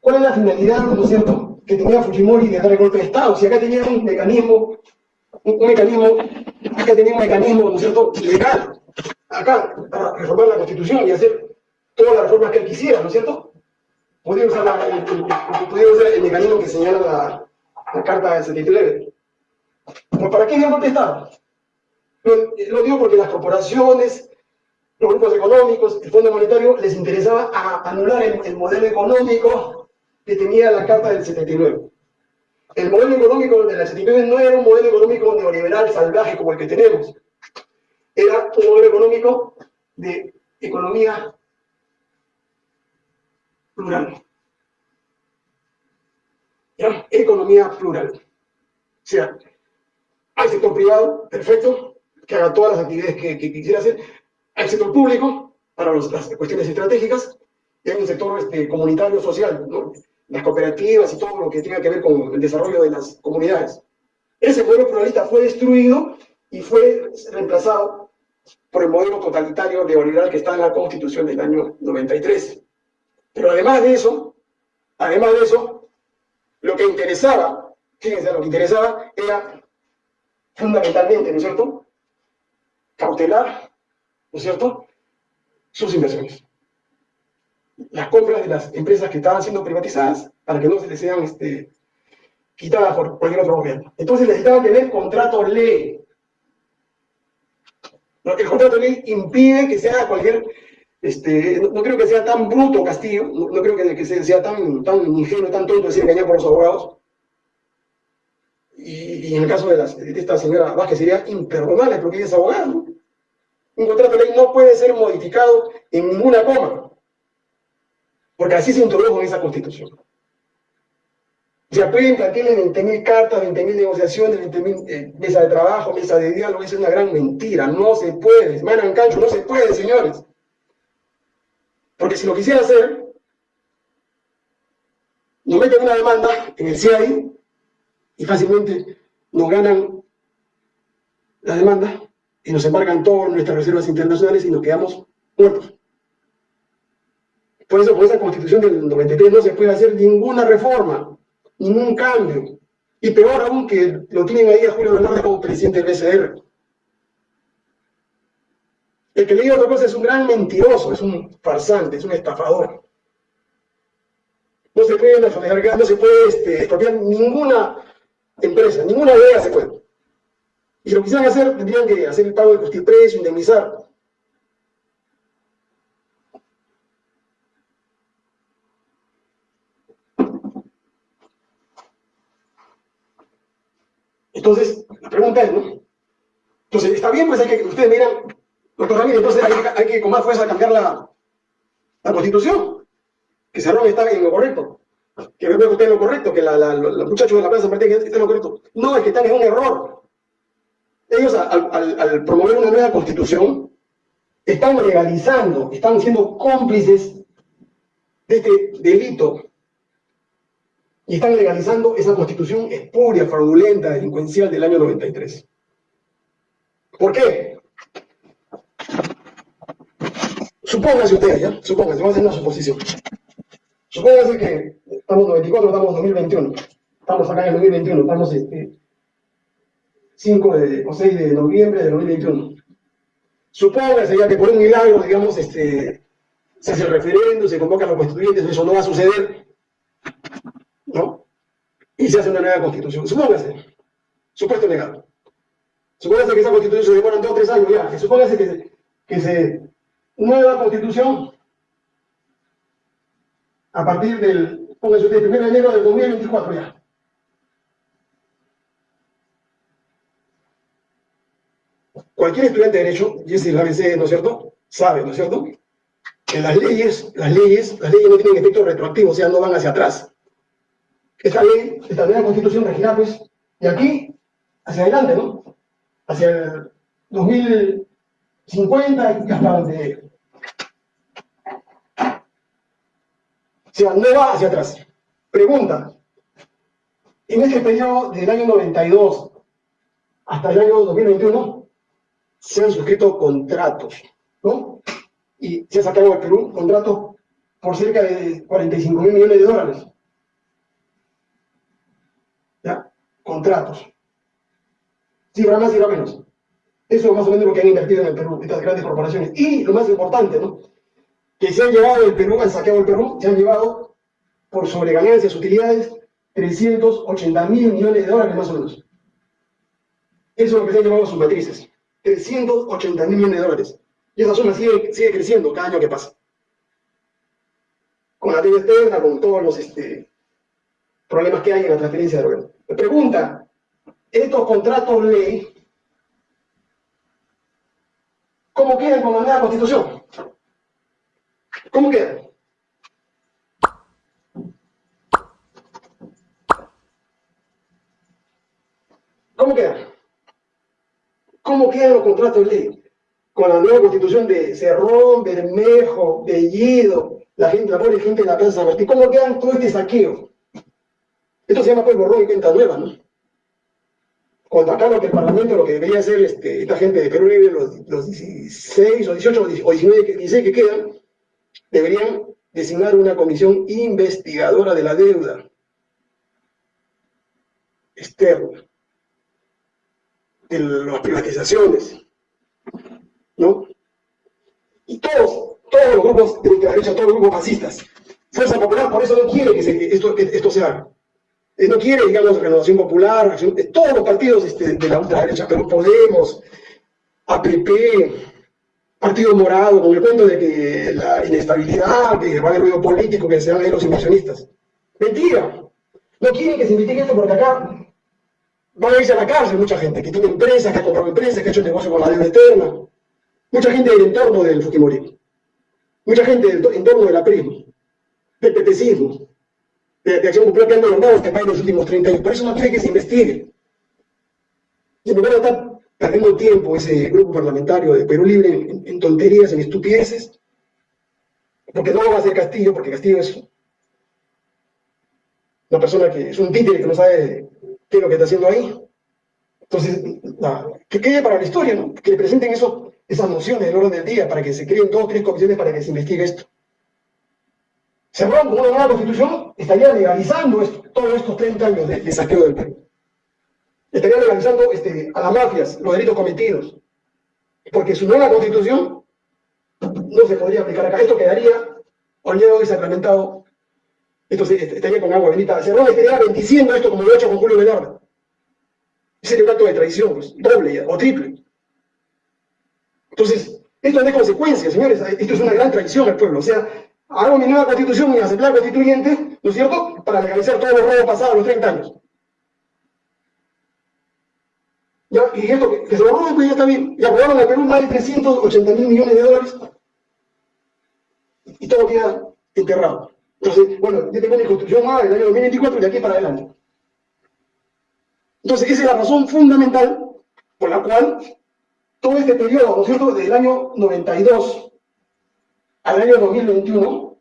¿Cuál es la finalidad, no es cierto, que tenía Fujimori de dar el golpe de Estado? Si acá tenía un mecanismo, un, mecanismo, acá tenía un mecanismo, ¿no es cierto?, legal, acá, para reformar la Constitución y hacer todas las reformas que él quisiera, ¿no es cierto? Podía usar, el, el, mecanismo que señala la, la carta de 79. ¿Para qué dio golpe de Estado? Lo, digo porque las corporaciones, los grupos económicos, el Fondo Monetario, les interesaba anular el, modelo económico que tenía la Carta del 79. El modelo económico de la 79 no era un modelo económico neoliberal salvaje como el que tenemos. Era un modelo económico de economía plural. Economía plural. O sea, hay sector privado, perfecto, que haga todas las actividades que, quisiera hacer. Hay sector público, para las cuestiones estratégicas, y hay un sector este, comunitario social, las cooperativas y todo lo que tenga que ver con el desarrollo de las comunidades. Ese modelo pluralista fue destruido y fue reemplazado por el modelo totalitario neoliberal que está en la Constitución del año 93. Pero además de eso, además de eso, lo que interesaba, fíjense, lo que interesaba era fundamentalmente, ¿no es cierto?, cautelar, ¿no es cierto?, sus inversiones. Las compras de las empresas que estaban siendo privatizadas para que no se les sean este, quitadas por cualquier otro gobierno. Entonces necesitaban tener contrato ley. El contrato ley impide que se haga cualquier este, no, creo que sea tan bruto Castillo, no, creo que, sea, tan, tan ingenuo, tan tonto decir engañar por los abogados. Y, en el caso de, esta señora Vázquez sería imperdonable porque ella es abogado. Un contrato de ley no puede ser modificado en ninguna coma, porque así se introdujo en esa constitución. Se apuntan, tienen 20.000 cartas, 20.000 negociaciones, 20.000 eh, mesas de trabajo, mesas de diálogo, es una gran mentira, no se puede, manan cancho, no se puede, señores. Porque si lo quisiera hacer, nos meten una demanda en el CIAI y fácilmente nos ganan la demanda y nos embargan todas nuestras reservas internacionales y nos quedamos muertos. Por eso, con esa constitución del 93 no se puede hacer ninguna reforma, ningún cambio. Y peor aún que lo tienen ahí a Julio Bernardo como presidente del BCR. El que le diga otra cosa es un gran mentiroso, es un farsante, es un estafador. No se puede nacionalizar, no se puede este, expropiar ninguna empresa, ninguna idea se puede. Y si lo quisieran hacer, tendrían que hacer el pago de justiprecio, indemnizar. Entonces, la pregunta es, ¿no? Entonces, está bien, pues hay que, ustedes miran, doctor Ramírez, entonces hay, que con más fuerza cambiar la, la constitución. Que Cerrón está en lo correcto. Que que usted en lo correcto, que la, la, los muchachos de la Plaza Martín están en lo correcto. No, es que están en un error. Ellos, al promover una nueva constitución, están legalizando, están siendo cómplices de este delito y están legalizando esa constitución espuria, fraudulenta, delincuencial del año 93. ¿Por qué? Supóngase ustedes, ¿ya? Supóngase, vamos a hacer una suposición. Supóngase que estamos 94, estamos en 2021. Estamos acá en el 2021, estamos este, 5 de, o 6 de noviembre de 2021. Supóngase ya que por un milagro, digamos, este, se hace el referendo, se convocan los constituyentes, eso no va a suceder, ¿no? Y se hace una nueva constitución. Supóngase, supuesto legado. Supóngase que esa constitución se demora dos o tres años ya, supóngase que, que se nueva constitución a partir del, póngase usted, 1 de enero del 2024 ya. Cualquier estudiante de Derecho, y es la ABC, ¿no es cierto? Sabe, ¿no es cierto? Que las leyes, las leyes, las leyes no tienen efecto retroactivo, o sea, no van hacia atrás. Esta ley, esta nueva constitución regirá, pues, de aquí hacia adelante, ¿no? Hacia el 2050 y hasta donde... O sea, no va hacia atrás. Pregunta. En este periodo del año 92 hasta el año 2021, se han suscrito contratos, ¿no? Y se ha sacado al Perú contratos por cerca de 45 mil millones de dólares. ¿Ya? Contratos. Cifra más, cifra menos. Eso es más o menos lo que han invertido en el Perú, estas grandes corporaciones. Y lo más importante, ¿no? Que se han llevado el Perú, han saqueado el Perú, se han llevado por sobreganancias, utilidades, 380 mil millones de dólares más o menos. Eso es lo que se han llevado sus matrices. 380 mil millones de dólares. Y esa suma sigue, sigue creciendo cada año que pasa. Con la deuda externa, con todos los este, problemas que hay en la transferencia de. Me pregunta, estos contratos ley, ¿cómo quedan con la nueva constitución? ¿Cómo quedan? ¿Cómo quedan? ¿Cómo quedan los contratos de ley? Con la nueva constitución de Cerrón, Bermejo, Bellido, la gente, la pobre gente de la Plaza San Martín, ¿cómo quedan todo este saqueo? Esto se llama pues borrón y cuenta nueva, ¿no? Lo que el Parlamento, lo que debería hacer este, esta gente de Perú Libre, los, los 16 o 18 o 19 que, 16 que quedan, deberían designar una comisión investigadora de la deuda externa de las privatizaciones, ¿no? Y todos, todos los grupos de ultraderecha, todos los grupos fascistas, Fuerza Popular, por eso no quiere que, se, esto, que esto se haga. Eh, no quiere, digamos, Renovación Popular, acción, todos los partidos este, de la ultraderecha, pero Podemos, APP, Partido Morado, con el cuento de que la inestabilidad, que va a haber ruido político, que se van a ir los inversionistas. Mentira. No quieren que se investigue esto porque acá van a irse a la cárcel mucha gente, que tiene empresas, que ha comprado empresas, que ha hecho negocio con la deuda eterna. Mucha gente del entorno del Fujimori. Mucha gente del entorno de la PRIM, del pepecismo, de, de Acción Popular que han gobernado este país en los últimos 30 años. Por eso no quiere que se investigue. Lugar de estar perdiendo tiempo ese grupo parlamentario de Perú Libre en, tonterías, en estupideces, porque no va a hacer Castillo, porque Castillo es una persona que es un títere que no sabe qué es lo que está haciendo ahí. Entonces, que quede para la historia, ¿no? que le presenten esas nociones del orden del día, para que se creen dos o tres comisiones para que se investigue esto. Con una nueva constitución, estaría legalizando todos estos 30 años de, saqueo del Perú. Estaría legalizando este, a las mafias, los delitos cometidos. Porque su nueva constitución no se podría aplicar acá. Esto quedaría olvidado y sacramentado. Esto estaría con agua bendita. Cerrón estaría bendiciendo esto como lo ha hecho con Julio Velarde. Sería un acto de traición, pues, doble o triple. Entonces, esto es de consecuencias, señores. Esto es una gran traición al pueblo. O sea, hago mi nueva constitución y asamblea constituyente, ¿no es cierto?, para legalizar todos los robos pasados los 30 años. ¿Ya? Y esto que, se lo roben, pues ya está bien. Y aprobaron al Perú más de 380 mil millones de dólares y todo queda enterrado. Entonces, bueno, yo tengo mi construcción nueva del año 2024 y de aquí para adelante. Entonces, esa es la razón fundamental por la cual todo este periodo, ¿no es cierto?, del año 92 al año 2021,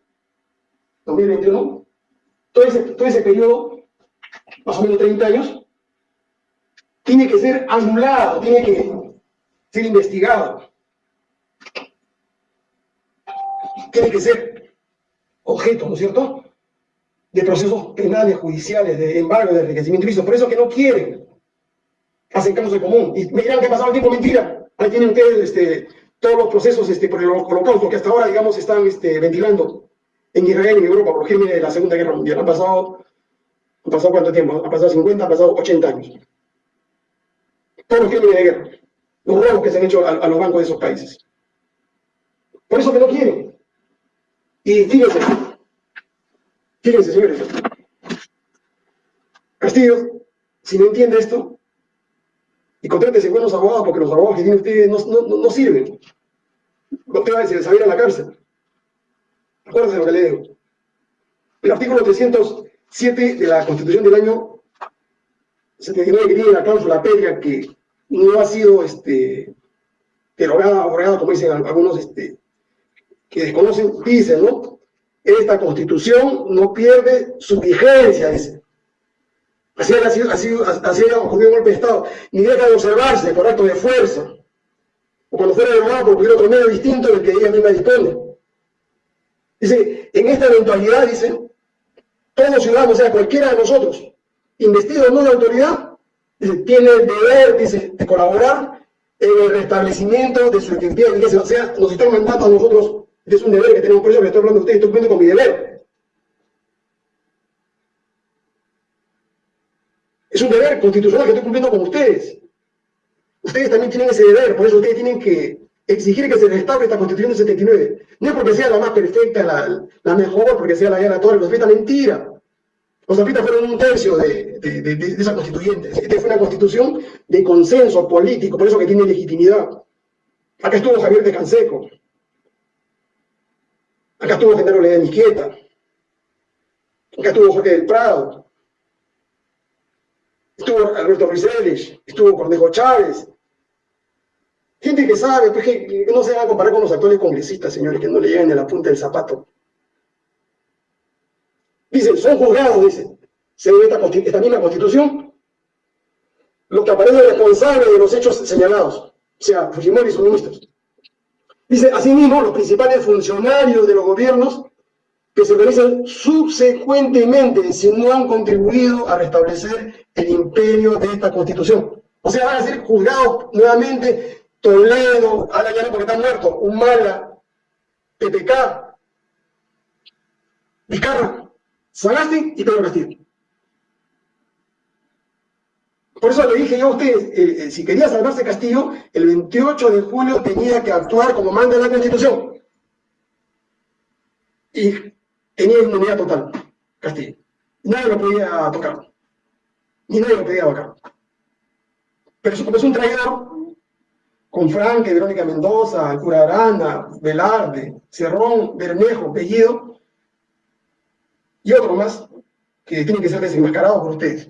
2021, todo ese, todo ese periodo, más o menos 30 años, tiene que ser anulado, tiene que ser investigado. Tiene que ser objeto, ¿no es cierto?, de procesos penales, judiciales, de embargo, de enriquecimiento ilícito. Por eso que no quieren. Hacen casos de común. Y me dirán que ha pasado el tiempo, mentira. Ahí tienen ustedes este, todos los procesos este, por el holocausto que hasta ahora, digamos, están este, ventilando en Israel y en Europa por los de la Segunda Guerra Mundial. Han pasado, ¿han pasado cuánto tiempo? Han pasado 50, han pasado 80 años. Todos los crímenes de guerra. Los robos que se han hecho a, a los bancos de esos países. Por eso que no quieren. Y fíjense, fíjense, señores. Castillo, si no entiende esto, y contrátese buenos abogados, porque los abogados que tienen ustedes no, no, no sirven. No te va a decir, a la cárcel. Acuérdense lo que le digo. El artículo 307 de la Constitución del año 79 que tiene la cláusula pétrea que no ha sido este, derogada, abrogada, como dicen algunos este, que desconocen, dice, ¿no? Esta Constitución no pierde su vigencia, dice. Así así, así ha ocurrido un golpe de Estado. Ni deja de observarse por acto de fuerza. O cuando fuera derogado por cualquier otro medio distinto del que ella misma dispone. Dice, en esta eventualidad, dice, todos ciudadanos, o sea, cualquiera de nosotros, investido o no de autoridad, dice, tiene el deber, dice, de colaborar en el restablecimiento de su identidad O sea, nos están mandando a nosotros, es un deber que tenemos, por eso que estoy hablando de ustedes, estoy cumpliendo con mi deber. Es un deber constitucional que estoy cumpliendo con ustedes. Ustedes también tienen ese deber, por eso ustedes tienen que exigir que se restaure esta constitución de 79. No es porque sea la más perfecta, la, mejor, porque sea la de la torre, los zapitas, mentira. Los zapitas fueron un tercio de, de, esa constituyente. Esta fue una constitución de consenso político, por eso que tiene legitimidad. Acá estuvo Javier de Canseco. Acá estuvo Genaro Miqueta. Acá estuvo Jorge del Prado estuvo Alberto Ruiz estuvo Cornejo Chávez. Gente que sabe, pues, que, no se va a comparar con los actuales congresistas, señores, que no le llegan a la punta del zapato. Dicen, son juzgados, dicen, según esta, esta misma constitución, los que aparecen responsables de los hechos señalados, o sea, Fujimori y sus ministros. Dice, asimismo, los principales funcionarios de los gobiernos que se organizan subsecuentemente si no han contribuido a restablecer el imperio de esta constitución. O sea, van a ser juzgados nuevamente Toledo, Alayana porque está muerto, Humala, PPK, Vizcarra, Sagasti y Pedro Castillo. Por eso le dije yo a ustedes, eh, eh, si quería salvarse Castillo, el 28 de julio tenía que actuar como manda la Constitución. Y tenía inmunidad total, Castillo. Nadie lo podía tocar. Ni nadie lo podía tocar. Pero como es un traidor, con Franque, Verónica Mendoza, Cura Aranda, Velarde, Cerrón, Bermejo, Bellido, y otro más, que tienen que ser desenmascarados por ustedes.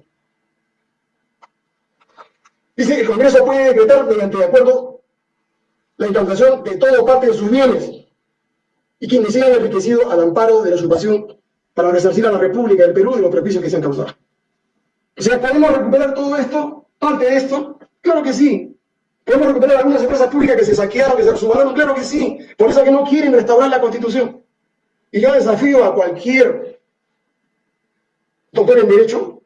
Dice que el Congreso puede decretar mediante de acuerdo la incautación de todo parte de sus bienes, y quienes se hayan enriquecido al amparo de la usurpación para resarcir a la República del Perú de los prejuicios que se han causado. O sea, ¿podemos recuperar todo esto? Parte de esto. Claro que sí. ¿Podemos recuperar algunas empresas públicas que se saquearon, que se subanaron? Claro que sí. Por eso que no quieren restaurar la Constitución. Y yo desafío a cualquier doctor en Derecho,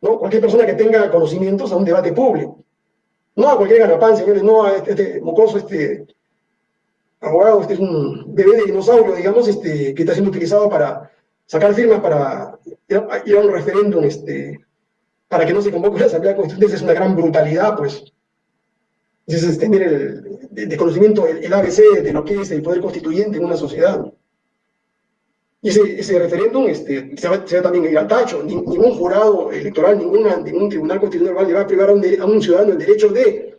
¿no? cualquier persona que tenga conocimientos a un debate público. No a cualquier garrapán, señores, no a este, este mocoso, este abogado, este es un bebé de dinosaurio, digamos, este, que está siendo utilizado para sacar firmas para ir a un referéndum este, para que no se convoque la Asamblea Constituyente es una gran brutalidad, pues. Es tener el desconocimiento, el, ABC de lo que es el poder constituyente en una sociedad. Y ese, ese referéndum este, se, va, también a ir al tacho. ningún jurado electoral, ninguna, ningún tribunal constitucional va a privar a un, ciudadano el derecho de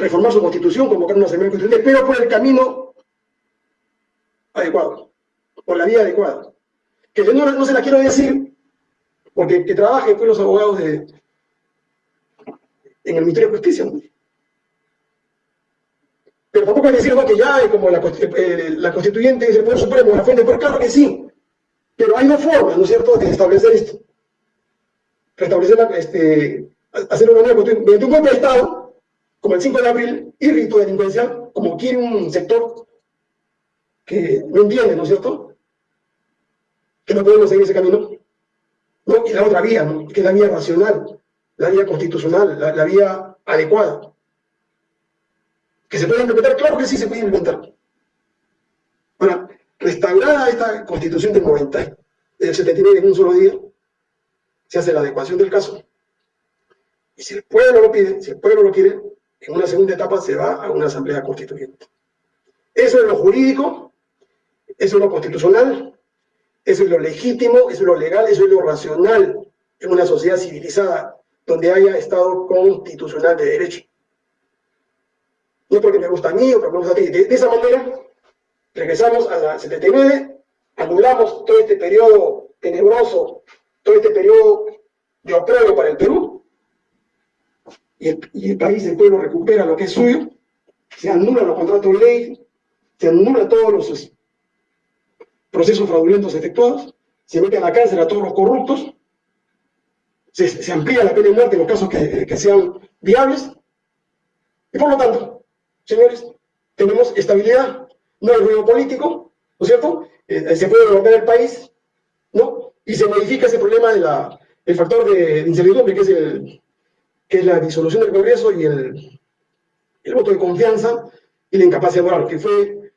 reformar su constitución, convocar una asamblea constituyente, pero por el camino adecuado, por la vía adecuada. Que yo no, no se la quiero decir, porque que trabajen pues, los abogados de, en el Ministerio de Justicia. Pero tampoco es decir que ya hay como la, eh, la constituyente es el Poder Supremo, la fuente, pero claro que sí. Pero hay dos formas, ¿no es cierto?, de establecer esto. Restablecer, la, este, hacer una nueva constitución mediante un golpe de Estado, como el 5 de abril, y rito delincuencial, como quiere un sector que no entiende, ¿no es cierto?, que no podemos seguir ese camino. ¿no? Y la otra vía, ¿no? que es la vía racional, la vía constitucional, la, la vía adecuada. ¿Que se puede implementar? Claro que sí se puede implementar. Ahora, restaurada esta constitución del 90, del 79 en un solo día, se hace la adecuación del caso. Y si el pueblo lo pide, si el pueblo lo quiere, en una segunda etapa se va a una asamblea constituyente. Eso es lo jurídico, eso es lo constitucional, eso es lo legítimo, eso es lo legal, eso es lo racional en una sociedad civilizada donde haya Estado constitucional de derecho. No porque me gusta a mí o porque me gusta a ti. De, esa manera, regresamos a la 79, anulamos todo este periodo tenebroso, todo este periodo de oprobio para el Perú, y el, país, el pueblo recupera lo que es suyo, se anulan los contratos de ley, se anulan todos los procesos fraudulentos efectuados, se mete a la cárcel a todos los corruptos, se, amplía la pena de muerte en los casos que, sean viables, y por lo tanto, señores, tenemos estabilidad, no hay ruido político, ¿no es cierto? Eh, se puede gobernar el país, ¿no? Y se modifica ese problema del de factor de, incertidumbre, que es, el, que es la disolución del Congreso y el, el voto de confianza y la incapacidad moral, que fue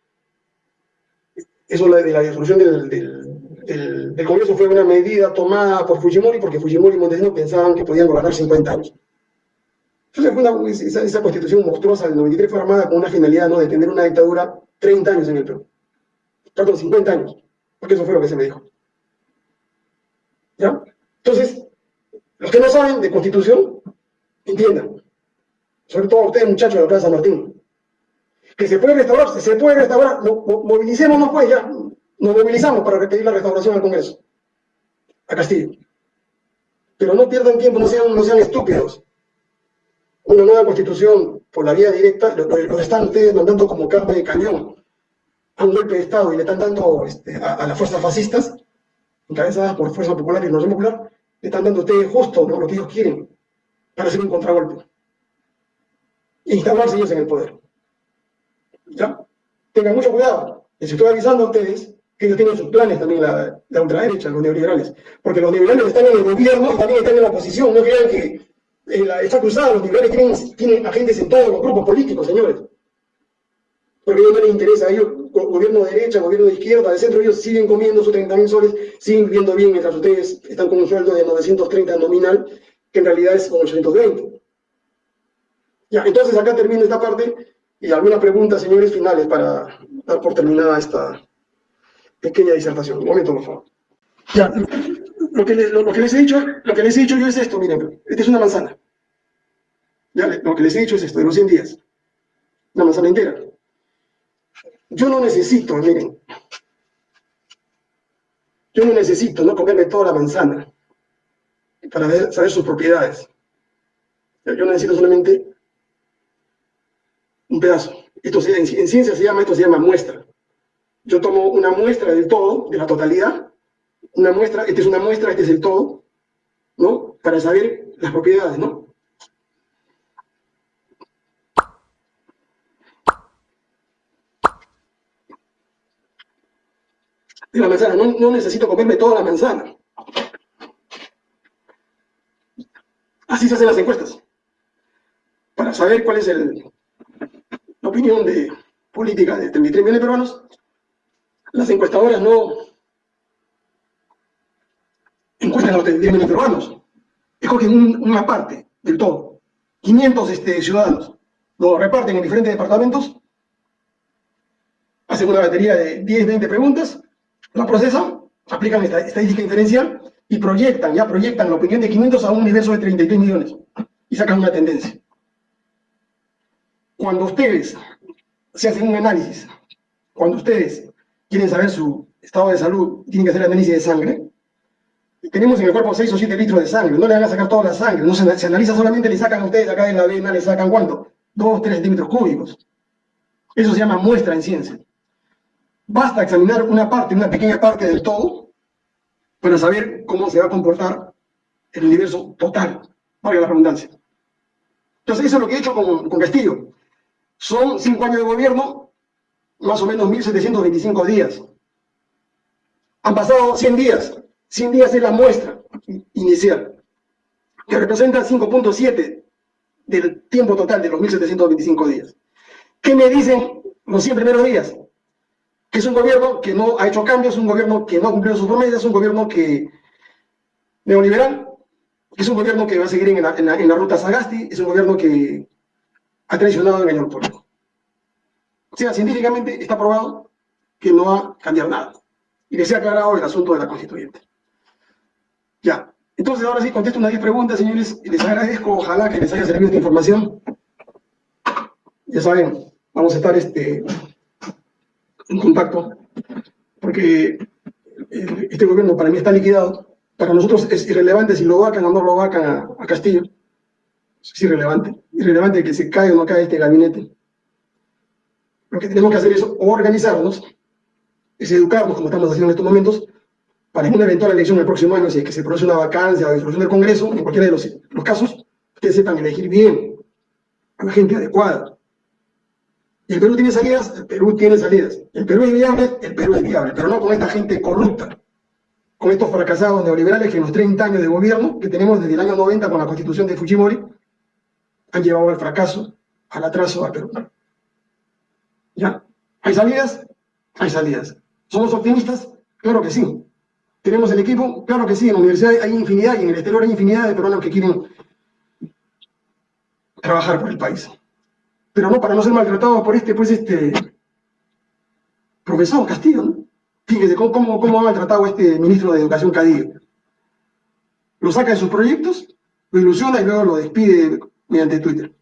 eso de la disolución del, del, del, del, Congreso fue una medida tomada por Fujimori porque Fujimori y Montesino pensaban que podían gobernar 50 años. Entonces fue una, esa, esa, constitución monstruosa del 93 fue armada con una finalidad ¿no? de tener una dictadura 30 años en el Perú. Perdón, 50 años, porque eso fue lo que se me dijo. ¿Ya? Entonces, los que no saben de constitución, entiendan. Sobre todo ustedes muchachos de la Plaza Martín. Que se puede restaurar, se puede restaurar, no, movilicémonos pues ya, nos movilizamos para pedir la restauración al Congreso, a Castillo. Pero no pierdan tiempo, no sean, no sean estúpidos. Una nueva constitución por la vía directa, lo, lo están ustedes mandando como carne de cañón. A un golpe de Estado y le están dando este, a, a, las fuerzas fascistas, encabezadas por Fuerza Popular y Nación Popular, le están dando a ustedes justo lo que ellos quieren para hacer un contragolpe. Instalarse ellos en el poder. ¿Ya? Tengan mucho cuidado. Les estoy avisando a ustedes que ellos tienen sus planes también, la, ultraderecha, los neoliberales. Porque los neoliberales están en el gobierno y también están en la oposición. No crean que eh, la, cruzada, los liberales tienen, tienen, agentes en todos los grupos políticos, señores. Porque a ellos no les interesa, a ellos, gobierno de derecha, gobierno de izquierda, de centro, ellos siguen comiendo sus 30 mil soles, siguen viviendo bien, mientras ustedes están con un sueldo de 930 nominal, que en realidad es con 820. Ya, entonces acá termino esta parte y algunas preguntas, señores, finales para dar por terminada esta pequeña disertación. Un momento, por favor. Ya, lo que, lo que, les he dicho, lo que les he dicho yo es esto, miren, esta es una manzana. Ya, lo que les he dicho es esto, de los 100 días. Una manzana entera. Yo no necesito, miren, yo no necesito no comerme toda la manzana para ver, saber sus propiedades. Yo necesito solamente un pedazo. Esto se, en, en, ciencia se llama, esto se llama muestra. Yo tomo una muestra del todo, de la totalidad, una muestra, esta es una muestra, este es el todo, ¿no? para saber las propiedades, ¿no? De la manzana, no necesito comerme toda la manzana. Así se hacen las encuestas. Para saber cuál es el, la opinión de política de 33 millones de peruanos, las encuestadoras no encuestan a los 33 millones de peruanos, escogen una parte del todo, 500 este, ciudadanos, lo reparten en diferentes departamentos, hacen una batería de 10, 20 preguntas, la procesan, aplican esta estadística inferencial y proyectan, ya proyectan la opinión de 500 a un universo de 33 millones y sacan una tendencia. Cuando ustedes se hacen un análisis, cuando ustedes quieren saber su estado de salud, tienen que hacer análisis de sangre, tenemos en el cuerpo 6 o 7 litros de sangre, no le van a sacar toda la sangre, no se, analiza solamente, le sacan a ustedes acá en la vena, le sacan cuánto, 2, 3 centímetros cúbicos. Eso se llama muestra en ciencia. Basta examinar una parte, una pequeña parte del todo, para saber cómo se va a comportar el universo total, valga la redundancia. Entonces, eso es lo que he hecho con, con Castillo. Son cinco años de gobierno, más o menos 1.725 días. Han pasado 100 días. 100 días es la muestra inicial, que representa 5.7 del tiempo total de los 1.725 días. ¿Qué me dicen los 100 primeros días? Que es un gobierno que no ha hecho cambios, un gobierno que no ha cumplido sus promesas, un gobierno que neoliberal, que es un gobierno que va a seguir en la, ruta Sagasti, es un gobierno que ha traicionado engañado al pueblo. O sea, científicamente está probado que no va a cambiar nada. Y les he aclarado el asunto de la constituyente. Ya. Entonces, ahora sí, contesto unas 10 preguntas, señores, les agradezco, ojalá que les haya servido esta información. Ya saben, vamos a estar este, en contacto, porque este gobierno para mí está liquidado. Para nosotros es irrelevante si lo vacan o no lo vacan a, Castillo es irrelevante. Irrelevante que se caiga o no caiga este gabinete. Lo que tenemos que hacer es organizarnos, es educarnos, como estamos haciendo en estos momentos, para una eventual elección el próximo año, si es que se produce una vacancia o disolución del Congreso, en cualquiera de los, los casos, ustedes sepan elegir bien a la gente adecuada. El Perú tiene salidas, el Perú tiene salidas. El Perú es viable, el Perú es viable, pero no con esta gente corrupta, con estos fracasados neoliberales que en los 30 años de gobierno que tenemos desde el año 90 con la constitución de Fujimori, han llevado al fracaso, al atraso a Perú. ¿Ya? ¿Hay salidas? Hay salidas. ¿Somos optimistas? Claro que sí. ¿Tenemos el equipo? Claro que sí. En la universidad hay infinidad y en el exterior hay infinidad de peruanos que quieren trabajar por el país. Pero no para no ser maltratados por este, pues este profesor Castillo, ¿no? Fíjese cómo, cómo, ha maltratado a este ministro de Educación Cadillo. Lo saca de sus proyectos, lo ilusiona y luego lo despide mediante Twitter.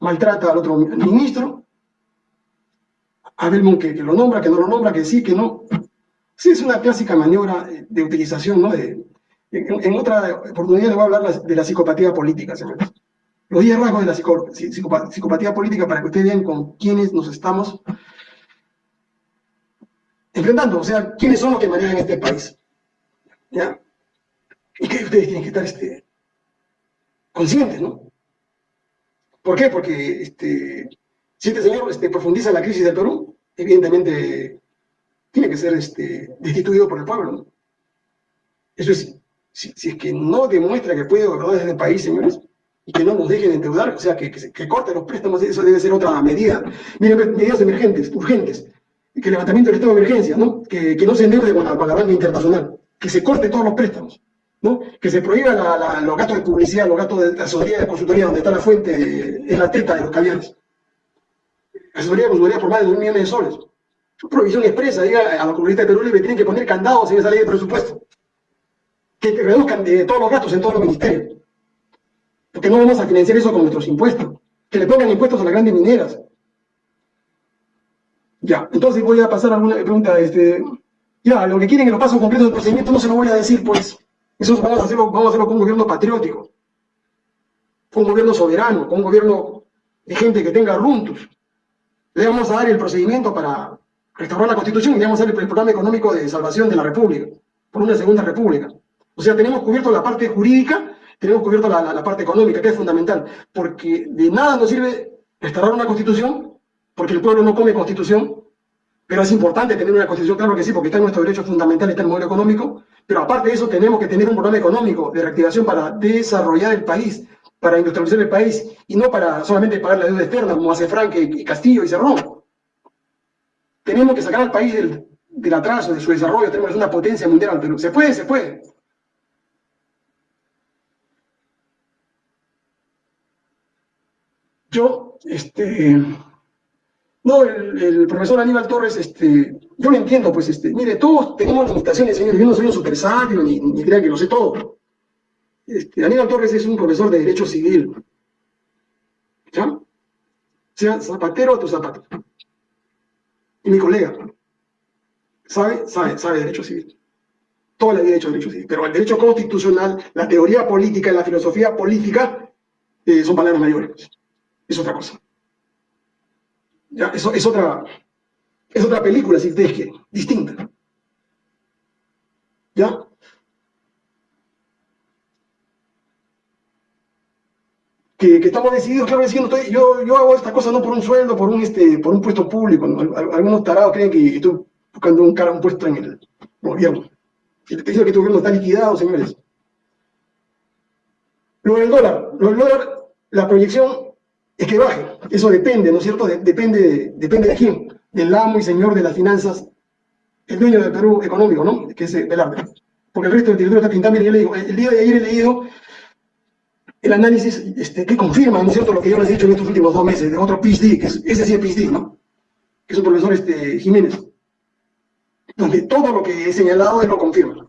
Maltrata al otro ministro, a Belmont que, lo nombra, que no lo nombra, que sí, que no. Sí, es una clásica maniobra de utilización, ¿no? De, en, otra oportunidad le voy a hablar de la psicopatía política, señores. Los 10 rasgos de la psicopatía política para que ustedes vean con quiénes nos estamos enfrentando, o sea, quiénes son los que manejan este país. ¿Ya? Y que ustedes tienen que estar este, conscientes, ¿no? ¿Por qué? Porque este, si este señor este, profundiza la crisis del Perú, evidentemente tiene que ser este, destituido por el pueblo, ¿no? Eso es, si, es que no demuestra que puede gobernar el país, señores, y que no nos dejen endeudar, o sea, que, que, corte los préstamos, eso debe ser otra medida. Miren, medidas emergentes, urgentes, que el levantamiento del estado de emergencia, ¿no? Que, que no se endeude con la, la banca internacional, que se corte todos los préstamos. ¿no? que se prohíba los gastos de publicidad, los gastos de asesoría de consultoría, donde está la fuente, es la teta de los caviares. Asesoría de consultoría por más de 2 millones de soles. Provisión expresa, diga a los comunistas de Perú Libre, tienen que poner candados en esa ley de presupuesto. Que, reduzcan de todos los gastos en todos los ministerios. Porque no vamos a financiar eso con nuestros impuestos. Que le pongan impuestos a las grandes mineras. Ya, entonces voy a pasar a alguna pregunta. Este, ya, lo que quieren que lo paso completo del procedimiento no se lo voy a decir, pues. Eso vamos a hacerlo, vamos a hacerlo con un gobierno patriótico, con un gobierno soberano, con un gobierno de gente que tenga runtos. Le vamos a dar el procedimiento para restaurar la Constitución y le vamos a dar el programa económico de salvación de la República, por una segunda república. O sea, tenemos cubierto la parte jurídica, tenemos cubierto la, parte económica, que es fundamental, porque de nada nos sirve restaurar una constitución, porque el pueblo no come constitución, pero es importante tener una constitución, claro que sí, porque está en nuestro derecho fundamental, está el modelo económico, pero aparte de eso tenemos que tener un programa económico de reactivación para desarrollar el país, para industrializar el país, y no para solamente pagar la deuda externa, como hace Frank y Castillo y Cerrón. Tenemos que sacar al país del, del atraso, de su desarrollo, tenemos una potencia mundial, pero se puede, se puede. Yo, este, no, el, profesor Aníbal Torres, este, yo lo entiendo, pues, este, mire, todos tenemos limitaciones, señores, yo no soy un super sabio, ni, ni crean que lo sé todo. Este, Aníbal Torres es un profesor de Derecho Civil. ¿Ya? Sea zapatero a tu zapato. Y mi colega, sabe, sabe, sabe Derecho Civil. Toda la vida hecho Derecho Civil. Pero el derecho constitucional, la teoría política y la filosofía política eh, son palabras mayores. Es otra cosa. Ya, eso es otra, es otra película, si ustedes quieren, distinta. ¿Ya? Que, estamos decididos, claro, diciendo, yo, yo hago esta cosa no por un sueldo, por un, este, por un puesto público. Algunos tarados creen que estoy buscando un, cara, un puesto en el gobierno. Diciendo que este gobierno está liquidado, señores. Lo del dólar, lo del dólar, la proyección es que baje. Eso depende, ¿no es cierto? depende, depende de quién, del amo y señor de las finanzas, el dueño del Perú económico, ¿no? Que es Velarde. Porque el resto del territorio está pintado. Mire, yo le digo, el día de ayer he leído el análisis este, que confirma, ¿no es cierto?, lo que yo les he dicho en estos últimos dos meses, de otro PhD, que es, ese sí es PhD, ¿no? Que es un profesor este, Jiménez, donde todo lo que he señalado él lo confirma.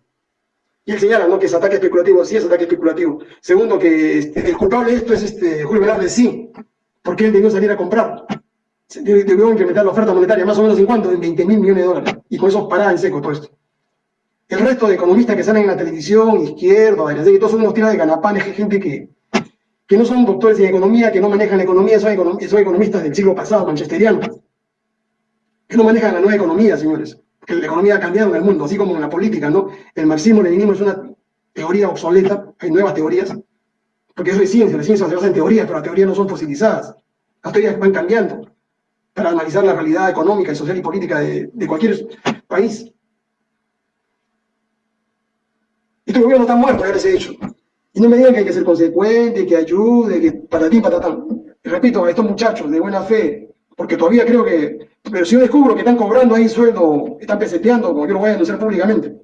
Y él señala, ¿no?, que es ataque especulativo, sí es ataque especulativo. Segundo, que este, el culpable de esto es este, Julio Velarde, sí, porque él debió salir a comprar. Debió incrementar la oferta monetaria, más o menos en cuánto, en 20 mil millones de dólares. Y con eso paraba en seco todo esto. El resto de economistas que salen en la televisión, izquierda, y todos son unos tiras de ganapanes, gente que, que no son doctores en economía, que no manejan la economía, son, economistas del siglo pasado, manchesterianos, que no manejan la nueva economía, señores. Que la economía ha cambiado en el mundo, así como en la política, ¿no? El marxismo-leninismo es una teoría obsoleta, hay nuevas teorías, porque eso es ciencia, la ciencia se basa en teorías, pero las teorías no son fosilizadas. Las teorías van cambiando para analizar la realidad económica, social y política de, cualquier país. Este gobierno está muerto, ya les he dicho. Y no me digan que hay que ser consecuente, que ayude, que para ti, para tal. repito, a estos muchachos de buena fe, porque todavía creo que, pero si yo descubro que están cobrando ahí sueldo, están peseteando, como yo lo voy a denunciar públicamente.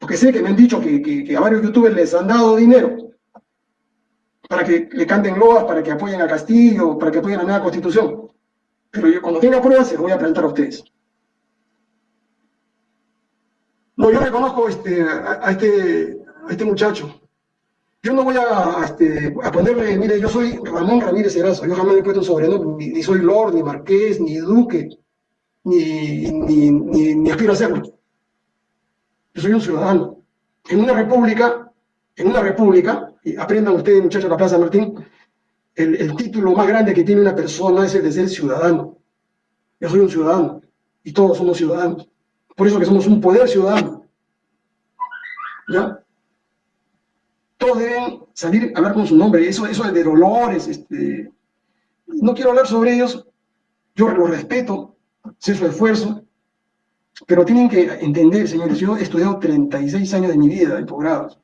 Porque sé que me han dicho que, que a varios youtubers les han dado dinero para que le canten loas, para que apoyen a Castillo, para que apoyen la nueva constitución. Pero yo cuando tenga pruebas se lo voy a presentar a ustedes. No, yo reconozco este, a, este, a este muchacho. Yo no voy a, este, a ponerle, mire, yo soy Ramón Ramírez Erazo, yo jamás me he puesto un sobrenombre, ni, soy Lord, ni Marqués, ni Duque, ni, ni, ni, ni aspiro a serlo. Yo soy un ciudadano. En una república, en una república, y aprendan ustedes, muchachos de la Plaza Martín, el, título más grande que tiene una persona es el de ser ciudadano. Yo soy un ciudadano y todos somos ciudadanos. Por eso que somos un poder ciudadano. ¿Ya? Todos deben salir a hablar con su nombre. Eso, eso de dolores, este, no quiero hablar sobre ellos. Yo los respeto, sé su esfuerzo, pero tienen que entender, señores, yo he estudiado 36 años de mi vida en posgrados.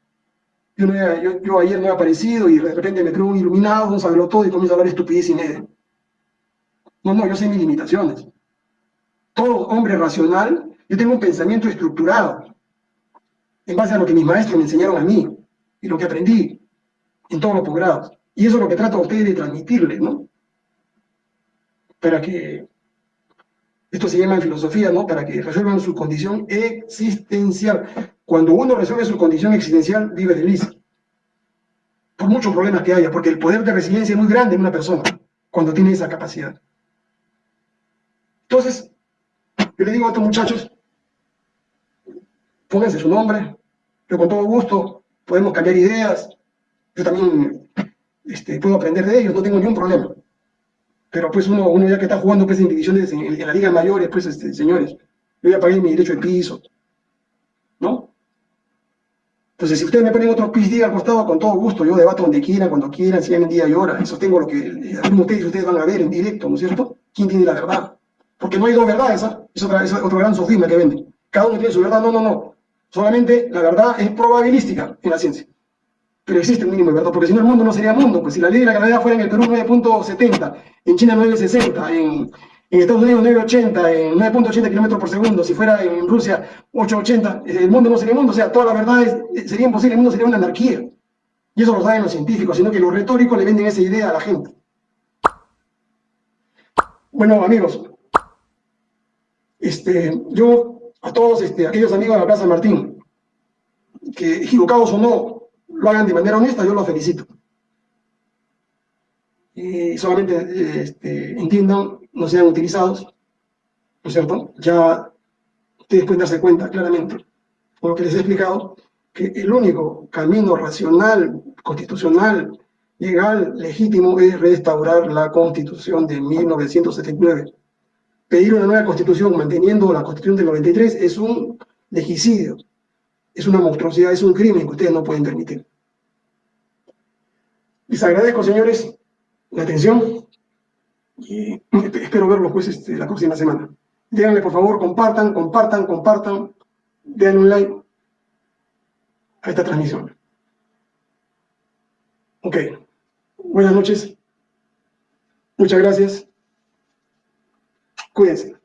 Yo, ayer no he aparecido y de repente me creo un iluminado, saberlo todo y comienzo a hablar estupidez y media. No, no, yo sé mis limitaciones. Todo hombre racional, yo tengo un pensamiento estructurado en base a lo que mis maestros me enseñaron a mí y lo que aprendí en todos los posgrados. Y eso es lo que trato a ustedes de transmitirles, ¿no? Para que, esto se llama filosofía, ¿no? Para que resuelvan su condición existencial. Cuando uno resuelve su condición existencial, vive feliz. Por muchos problemas que haya, porque el poder de resiliencia es muy grande en una persona cuando tiene esa capacidad. Entonces, yo le digo a estos muchachos, pónganse su nombre, yo con todo gusto podemos cambiar ideas, yo también este, puedo aprender de ellos, no tengo ningún problema. Pero pues uno, uno ya que está jugando pues, en divisiones en, en la liga mayores, pues este, señores, yo ya pagué mi derecho de piso, ¿no? Entonces, si ustedes me ponen otro PhD al costado, con todo gusto, yo debato donde quieran, cuando quieran, si en día y hora. Eso tengo lo que algunos ustedes, ustedes van a ver en directo, ¿no es cierto? ¿Quién tiene la verdad? Porque no hay dos verdades, ¿ah? Es, es otro gran sofisma que venden. Cada uno tiene su verdad. No, no, no. Solamente la verdad es probabilística en la ciencia. Pero existe un mínimo de verdad, porque si no el mundo no sería mundo. Pues si la ley de la gravedad fuera en el Perú 9.70, en China 9.60, en Estados Unidos 980, en 9.80 kilómetros por segundo, si fuera en Rusia 880, el mundo no sería mundo, o sea, toda la verdad sería imposible, el mundo sería una anarquía. Y eso lo saben los científicos, sino que los retóricos le venden esa idea a la gente. Bueno, amigos, este, yo a todos este, aquellos amigos de la Plaza Martín, que equivocados o no lo hagan de manera honesta, yo los felicito. Y solamente este, entiendan no sean utilizados, ¿no es cierto? Ya ustedes pueden darse cuenta claramente, por lo que les he explicado, que el único camino racional, constitucional, legal, legítimo, es restaurar la Constitución de 1979. Pedir una nueva Constitución manteniendo la Constitución del 93 es un legicidio, es una monstruosidad, es un crimen que ustedes no pueden permitir. Les agradezco, señores, la atención y espero verlos pues este, la próxima semana. Díganle por favor, compartan, compartan, compartan, den un like a esta transmisión. Ok, buenas noches, muchas gracias, cuídense.